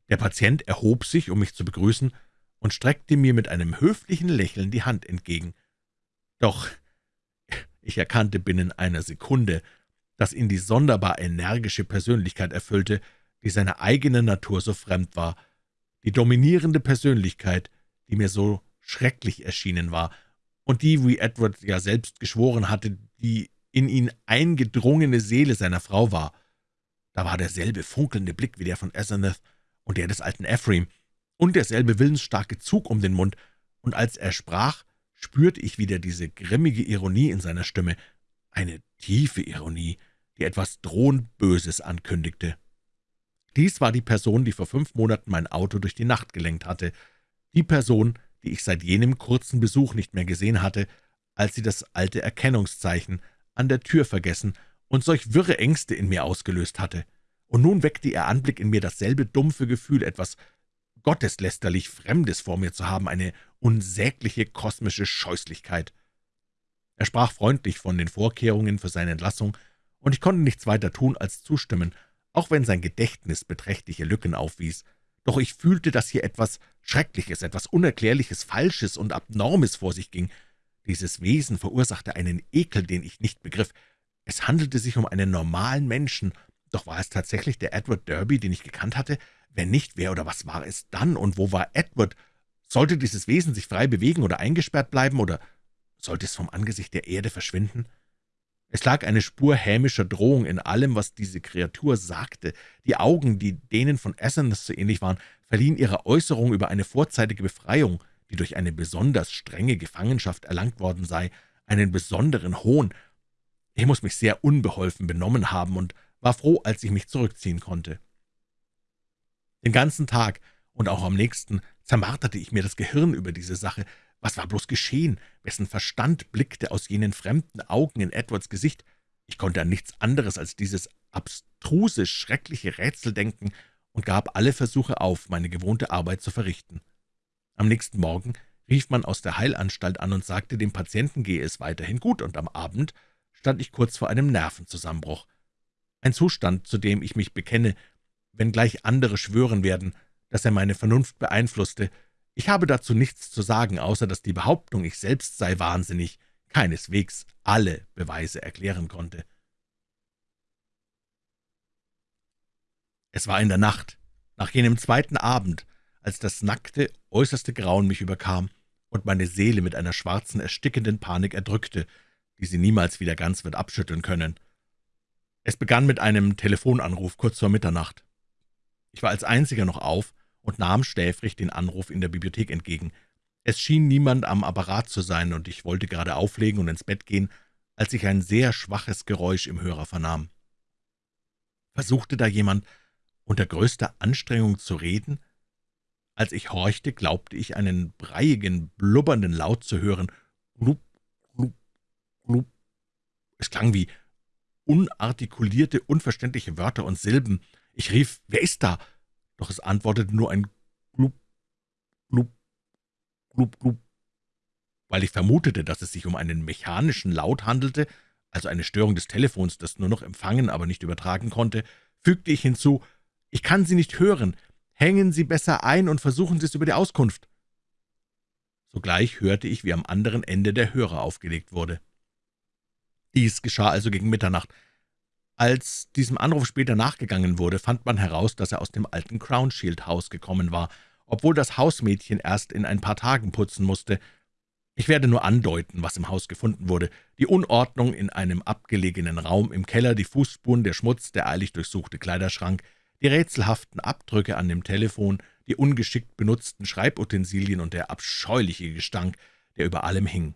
Der Patient erhob sich, um mich zu begrüßen, und streckte mir mit einem höflichen Lächeln die Hand entgegen. Doch ich erkannte binnen einer Sekunde, dass ihn die sonderbar energische Persönlichkeit erfüllte, die seiner eigenen Natur so fremd war, die dominierende Persönlichkeit, die mir so schrecklich erschienen war, und die, wie Edward ja selbst geschworen hatte, die in ihn eingedrungene Seele seiner Frau war. Da war derselbe funkelnde Blick wie der von Asenath und der des alten Ephraim und derselbe willensstarke Zug um den Mund, und als er sprach, spürte ich wieder diese grimmige Ironie in seiner Stimme, eine tiefe Ironie, die etwas drohend Böses ankündigte. Dies war die Person, die vor fünf Monaten mein Auto durch die Nacht gelenkt hatte, die Person, die ich seit jenem kurzen Besuch nicht mehr gesehen hatte, als sie das alte Erkennungszeichen an der Tür vergessen und solch wirre Ängste in mir ausgelöst hatte. Und nun weckte ihr Anblick in mir dasselbe dumpfe Gefühl, etwas gotteslästerlich Fremdes vor mir zu haben, eine unsägliche kosmische Scheußlichkeit. Er sprach freundlich von den Vorkehrungen für seine Entlassung, und ich konnte nichts weiter tun, als zustimmen, auch wenn sein Gedächtnis beträchtliche Lücken aufwies. Doch ich fühlte, dass hier etwas Schreckliches, etwas Unerklärliches, Falsches und Abnormes vor sich ging. Dieses Wesen verursachte einen Ekel, den ich nicht begriff. Es handelte sich um einen normalen Menschen, doch war es tatsächlich der Edward Derby, den ich gekannt hatte? Wenn nicht, wer oder was war es dann, und wo war Edward? Sollte dieses Wesen sich frei bewegen oder eingesperrt bleiben, oder sollte es vom Angesicht der Erde verschwinden? Es lag eine Spur hämischer Drohung in allem, was diese Kreatur sagte. Die Augen, die denen von Asenath so ähnlich waren, verliehen ihrer Äußerung über eine vorzeitige Befreiung, die durch eine besonders strenge Gefangenschaft erlangt worden sei, einen besonderen Hohn, ich muss mich sehr unbeholfen benommen haben und war froh, als ich mich zurückziehen konnte. Den ganzen Tag und auch am nächsten zermarterte ich mir das Gehirn über diese Sache. Was war bloß geschehen? Wessen Verstand blickte aus jenen fremden Augen in Edwards Gesicht? Ich konnte an nichts anderes als dieses abstruse, schreckliche Rätsel denken und gab alle Versuche auf, meine gewohnte Arbeit zu verrichten. Am nächsten Morgen rief man aus der Heilanstalt an und sagte, dem Patienten gehe es weiterhin gut, und am Abend stand ich kurz vor einem Nervenzusammenbruch. Ein Zustand, zu dem ich mich bekenne, wenngleich andere schwören werden, dass er meine Vernunft beeinflusste. Ich habe dazu nichts zu sagen, außer dass die Behauptung, ich selbst sei wahnsinnig, keineswegs alle Beweise erklären konnte. Es war in der Nacht, nach jenem zweiten Abend, als das nackte, äußerste Grauen mich überkam und meine Seele mit einer schwarzen, erstickenden Panik erdrückte, die sie niemals wieder ganz wird abschütteln können. Es begann mit einem Telefonanruf kurz vor Mitternacht. Ich war als einziger noch auf und nahm schläfrig den Anruf in der Bibliothek entgegen. Es schien niemand am Apparat zu sein, und ich wollte gerade auflegen und ins Bett gehen, als ich ein sehr schwaches Geräusch im Hörer vernahm. Versuchte da jemand, unter größter Anstrengung zu reden? Als ich horchte, glaubte ich, einen breiigen, blubbernden Laut zu hören. Glub, glub, glub. Es klang wie unartikulierte, unverständliche Wörter und Silben. Ich rief, »Wer ist da?« Doch es antwortete nur ein Glub, Glub, Glub, Glub. Weil ich vermutete, dass es sich um einen mechanischen Laut handelte, also eine Störung des Telefons, das nur noch empfangen, aber nicht übertragen konnte, fügte ich hinzu, »Ich kann Sie nicht hören. Hängen Sie besser ein und versuchen Sie es über die Auskunft.« Sogleich hörte ich, wie am anderen Ende der Hörer aufgelegt wurde. Dies geschah also gegen Mitternacht. Als diesem Anruf später nachgegangen wurde, fand man heraus, dass er aus dem alten Crownshield-Haus gekommen war, obwohl das Hausmädchen erst in ein paar Tagen putzen musste. Ich werde nur andeuten, was im Haus gefunden wurde. Die Unordnung in einem abgelegenen Raum im Keller, die Fußspuren, der Schmutz, der eilig durchsuchte Kleiderschrank, die rätselhaften Abdrücke an dem Telefon, die ungeschickt benutzten Schreibutensilien und der abscheuliche Gestank, der über allem hing.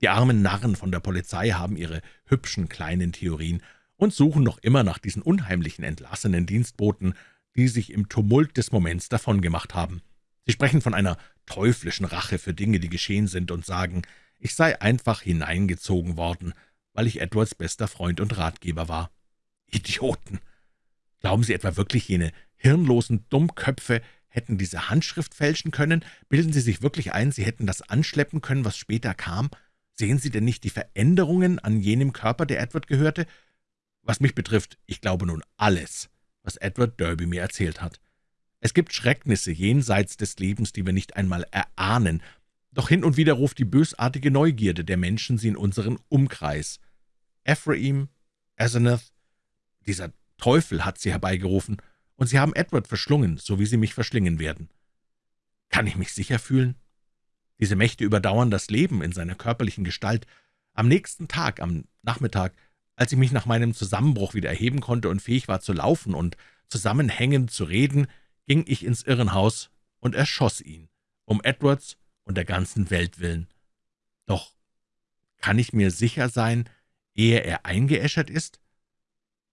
Die armen Narren von der Polizei haben ihre hübschen kleinen Theorien und suchen noch immer nach diesen unheimlichen entlassenen Dienstboten, die sich im Tumult des Moments davongemacht haben. Sie sprechen von einer teuflischen Rache für Dinge, die geschehen sind, und sagen, ich sei einfach hineingezogen worden, weil ich Edwards bester Freund und Ratgeber war. Idioten! Glauben Sie etwa wirklich, jene hirnlosen Dummköpfe hätten diese Handschrift fälschen können? Bilden Sie sich wirklich ein, Sie hätten das anschleppen können, was später kam? Sehen Sie denn nicht die Veränderungen an jenem Körper, der Edward gehörte? Was mich betrifft, ich glaube nun alles, was Edward Derby mir erzählt hat. Es gibt Schrecknisse jenseits des Lebens, die wir nicht einmal erahnen, doch hin und wieder ruft die bösartige Neugierde der Menschen sie in unseren Umkreis. Ephraim, Asenath, dieser Teufel hat sie herbeigerufen, und sie haben Edward verschlungen, so wie sie mich verschlingen werden. Kann ich mich sicher fühlen? Diese Mächte überdauern das Leben in seiner körperlichen Gestalt. Am nächsten Tag, am Nachmittag, als ich mich nach meinem Zusammenbruch wieder erheben konnte und fähig war zu laufen und zusammenhängend zu reden, ging ich ins Irrenhaus und erschoss ihn, um Edwards und der ganzen Welt willen. Doch kann ich mir sicher sein, ehe er eingeäschert ist?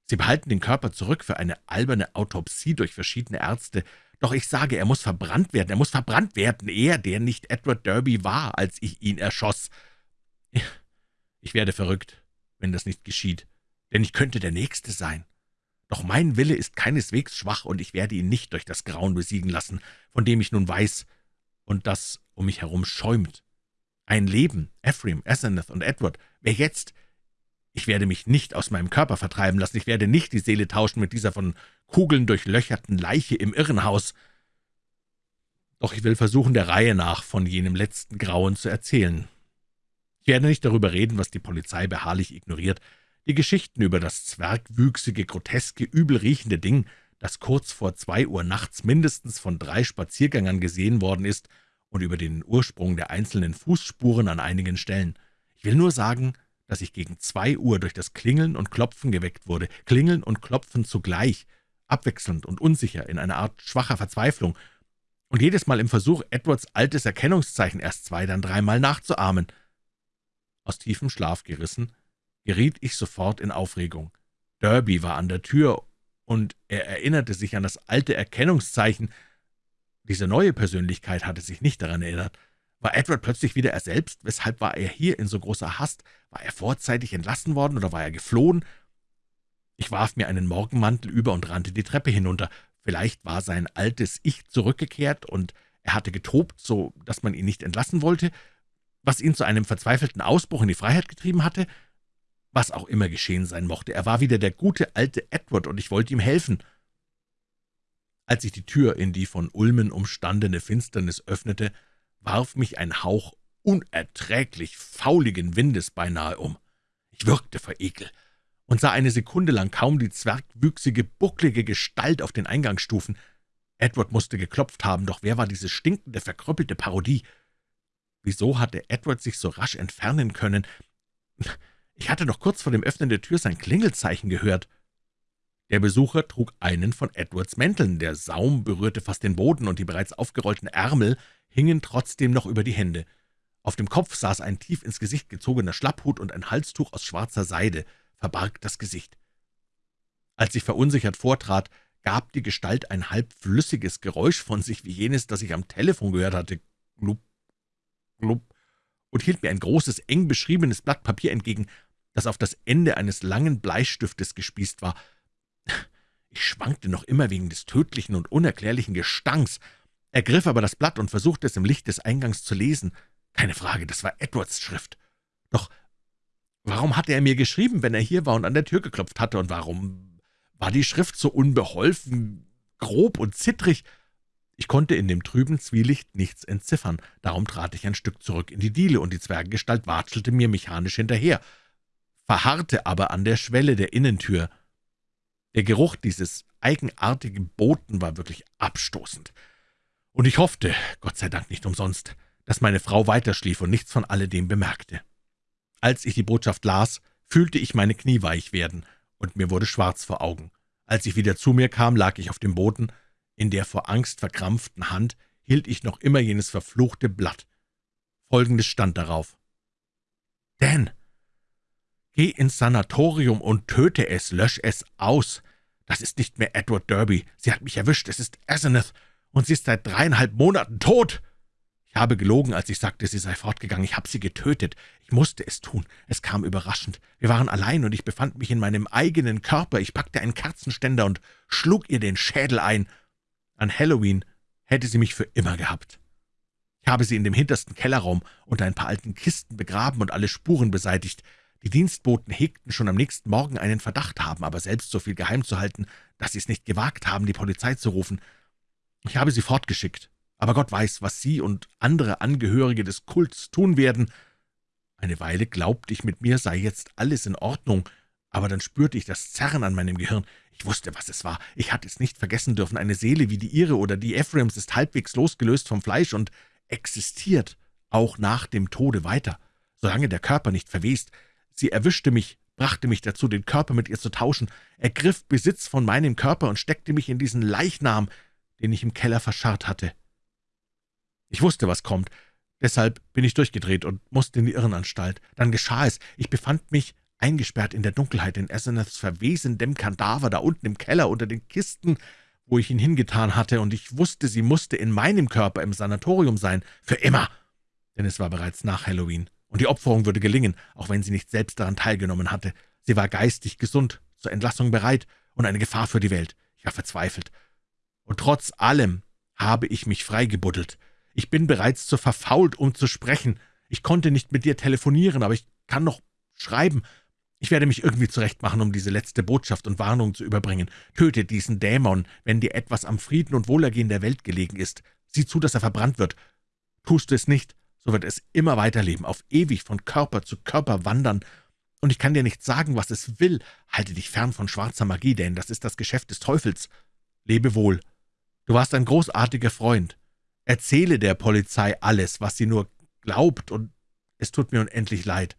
Sie behalten den Körper zurück für eine alberne Autopsie durch verschiedene Ärzte. Doch ich sage, er muss verbrannt werden, er muss verbrannt werden, er, der nicht Edward Derby war, als ich ihn erschoss. Ich werde verrückt, wenn das nicht geschieht, denn ich könnte der Nächste sein. Doch mein Wille ist keineswegs schwach, und ich werde ihn nicht durch das Grauen besiegen lassen, von dem ich nun weiß und das um mich herum schäumt. Ein Leben, Ephraim, Asenath und Edward, wer jetzt, ich werde mich nicht aus meinem Körper vertreiben lassen, ich werde nicht die Seele tauschen mit dieser von Kugeln durchlöcherten Leiche im Irrenhaus. Doch ich will versuchen, der Reihe nach von jenem letzten Grauen zu erzählen. Ich werde nicht darüber reden, was die Polizei beharrlich ignoriert, die Geschichten über das zwergwüchsige, groteske, übelriechende Ding, das kurz vor zwei Uhr nachts mindestens von drei Spaziergängern gesehen worden ist, und über den Ursprung der einzelnen Fußspuren an einigen Stellen. Ich will nur sagen, dass ich gegen zwei Uhr durch das Klingeln und Klopfen geweckt wurde, Klingeln und Klopfen zugleich, abwechselnd und unsicher, in einer Art schwacher Verzweiflung, und jedes Mal im Versuch, Edwards altes Erkennungszeichen erst zwei, dann dreimal nachzuahmen. Aus tiefem Schlaf gerissen, geriet ich sofort in Aufregung. Derby war an der Tür, und er erinnerte sich an das alte Erkennungszeichen. Diese neue Persönlichkeit hatte sich nicht daran erinnert. War Edward plötzlich wieder er selbst? Weshalb war er hier in so großer Hast? War er vorzeitig entlassen worden oder war er geflohen? Ich warf mir einen Morgenmantel über und rannte die Treppe hinunter. Vielleicht war sein altes Ich zurückgekehrt und er hatte getobt, so dass man ihn nicht entlassen wollte, was ihn zu einem verzweifelten Ausbruch in die Freiheit getrieben hatte. Was auch immer geschehen sein mochte, er war wieder der gute alte Edward, und ich wollte ihm helfen. Als ich die Tür in die von Ulmen umstandene Finsternis öffnete, warf mich ein Hauch unerträglich fauligen Windes beinahe um. Ich würgte vor Ekel und sah eine Sekunde lang kaum die zwergwüchsige, bucklige Gestalt auf den Eingangsstufen. Edward musste geklopft haben, doch wer war diese stinkende, verkrüppelte Parodie? Wieso hatte Edward sich so rasch entfernen können? Ich hatte doch kurz vor dem Öffnen der Tür sein Klingelzeichen gehört. Der Besucher trug einen von Edwards Mänteln, der Saum berührte fast den Boden, und die bereits aufgerollten Ärmel hingen trotzdem noch über die Hände. Auf dem Kopf saß ein tief ins Gesicht gezogener Schlapphut und ein Halstuch aus schwarzer Seide verbarg das Gesicht. Als ich verunsichert vortrat, gab die Gestalt ein halb flüssiges Geräusch von sich, wie jenes, das ich am Telefon gehört hatte, glup, glup, und hielt mir ein großes, eng beschriebenes Blatt Papier entgegen, das auf das Ende eines langen Bleistiftes gespießt war. Ich schwankte noch immer wegen des tödlichen und unerklärlichen Gestanks, ergriff aber das Blatt und versuchte es im Licht des Eingangs zu lesen. Keine Frage, das war Edwards Schrift. Doch Warum hatte er mir geschrieben, wenn er hier war und an der Tür geklopft hatte, und warum war die Schrift so unbeholfen, grob und zittrig? Ich konnte in dem trüben Zwielicht nichts entziffern, darum trat ich ein Stück zurück in die Diele, und die Zwerggestalt watschelte mir mechanisch hinterher, verharrte aber an der Schwelle der Innentür. Der Geruch dieses eigenartigen Boten war wirklich abstoßend, und ich hoffte, Gott sei Dank nicht umsonst, dass meine Frau weiterschlief und nichts von alledem bemerkte. Als ich die Botschaft las, fühlte ich meine Knie weich werden, und mir wurde schwarz vor Augen. Als ich wieder zu mir kam, lag ich auf dem Boden. In der vor Angst verkrampften Hand hielt ich noch immer jenes verfluchte Blatt. Folgendes stand darauf. »Dan, geh ins Sanatorium und töte es, lösch es aus. Das ist nicht mehr Edward Derby. Sie hat mich erwischt. Es ist Asenath, und sie ist seit dreieinhalb Monaten tot.« ich habe gelogen, als ich sagte, sie sei fortgegangen. Ich habe sie getötet. Ich musste es tun. Es kam überraschend. Wir waren allein, und ich befand mich in meinem eigenen Körper. Ich packte einen Kerzenständer und schlug ihr den Schädel ein. An Halloween hätte sie mich für immer gehabt. Ich habe sie in dem hintersten Kellerraum unter ein paar alten Kisten begraben und alle Spuren beseitigt. Die Dienstboten hegten schon am nächsten Morgen einen Verdacht haben, aber selbst so viel geheim zu halten, dass sie es nicht gewagt haben, die Polizei zu rufen. Ich habe sie fortgeschickt aber Gott weiß, was Sie und andere Angehörige des Kults tun werden. Eine Weile glaubte ich, mit mir sei jetzt alles in Ordnung, aber dann spürte ich das Zerren an meinem Gehirn. Ich wusste, was es war. Ich hatte es nicht vergessen dürfen. Eine Seele wie die Ihre oder die Ephraims ist halbwegs losgelöst vom Fleisch und existiert auch nach dem Tode weiter, solange der Körper nicht verwest. Sie erwischte mich, brachte mich dazu, den Körper mit ihr zu tauschen, ergriff Besitz von meinem Körper und steckte mich in diesen Leichnam, den ich im Keller verscharrt hatte. Ich wusste, was kommt. Deshalb bin ich durchgedreht und musste in die Irrenanstalt. Dann geschah es. Ich befand mich eingesperrt in der Dunkelheit in Asenaths verwesendem Kadaver da unten im Keller unter den Kisten, wo ich ihn hingetan hatte, und ich wusste, sie musste in meinem Körper im Sanatorium sein, für immer, denn es war bereits nach Halloween, und die Opferung würde gelingen, auch wenn sie nicht selbst daran teilgenommen hatte. Sie war geistig gesund, zur Entlassung bereit und eine Gefahr für die Welt. Ich war verzweifelt. Und trotz allem habe ich mich freigebuddelt. Ich bin bereits zu verfault, um zu sprechen. Ich konnte nicht mit dir telefonieren, aber ich kann noch schreiben. Ich werde mich irgendwie zurechtmachen, um diese letzte Botschaft und Warnung zu überbringen. Töte diesen Dämon, wenn dir etwas am Frieden und Wohlergehen der Welt gelegen ist. Sieh zu, dass er verbrannt wird. Tust du es nicht, so wird es immer weiterleben, auf ewig von Körper zu Körper wandern. Und ich kann dir nicht sagen, was es will. Halte dich fern von schwarzer Magie, denn das ist das Geschäft des Teufels. Lebe wohl. Du warst ein großartiger Freund. Erzähle der Polizei alles, was sie nur glaubt, und es tut mir unendlich leid,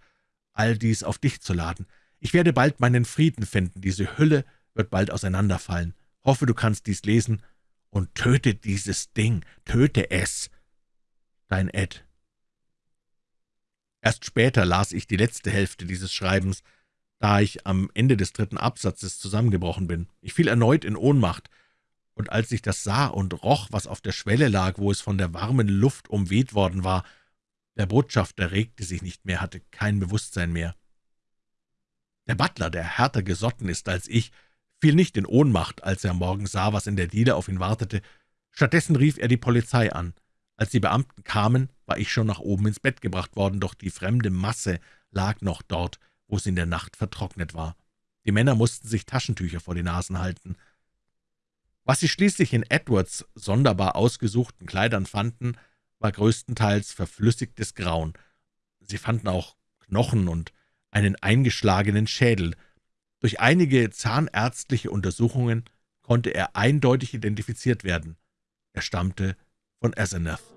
all dies auf dich zu laden. Ich werde bald meinen Frieden finden, diese Hülle wird bald auseinanderfallen. Hoffe, du kannst dies lesen, und töte dieses Ding, töte es. Dein Ed. Erst später las ich die letzte Hälfte dieses Schreibens, da ich am Ende des dritten Absatzes zusammengebrochen bin. Ich fiel erneut in Ohnmacht, und als ich das sah und roch, was auf der Schwelle lag, wo es von der warmen Luft umweht worden war, Der Botschafter regte sich nicht mehr, hatte kein Bewusstsein mehr. Der Butler, der härter gesotten ist als ich, fiel nicht in Ohnmacht, als er am Morgen sah, was in der Diele auf ihn wartete. Stattdessen rief er die Polizei an. Als die Beamten kamen, war ich schon nach oben ins Bett gebracht worden, doch die fremde Masse lag noch dort, wo sie in der Nacht vertrocknet war. Die Männer mussten sich Taschentücher vor die Nasen halten. Was sie schließlich in Edwards sonderbar ausgesuchten Kleidern fanden, war größtenteils verflüssigtes Grauen. Sie fanden auch Knochen und einen eingeschlagenen Schädel. Durch einige zahnärztliche Untersuchungen konnte er eindeutig identifiziert werden. Er stammte von Asenath.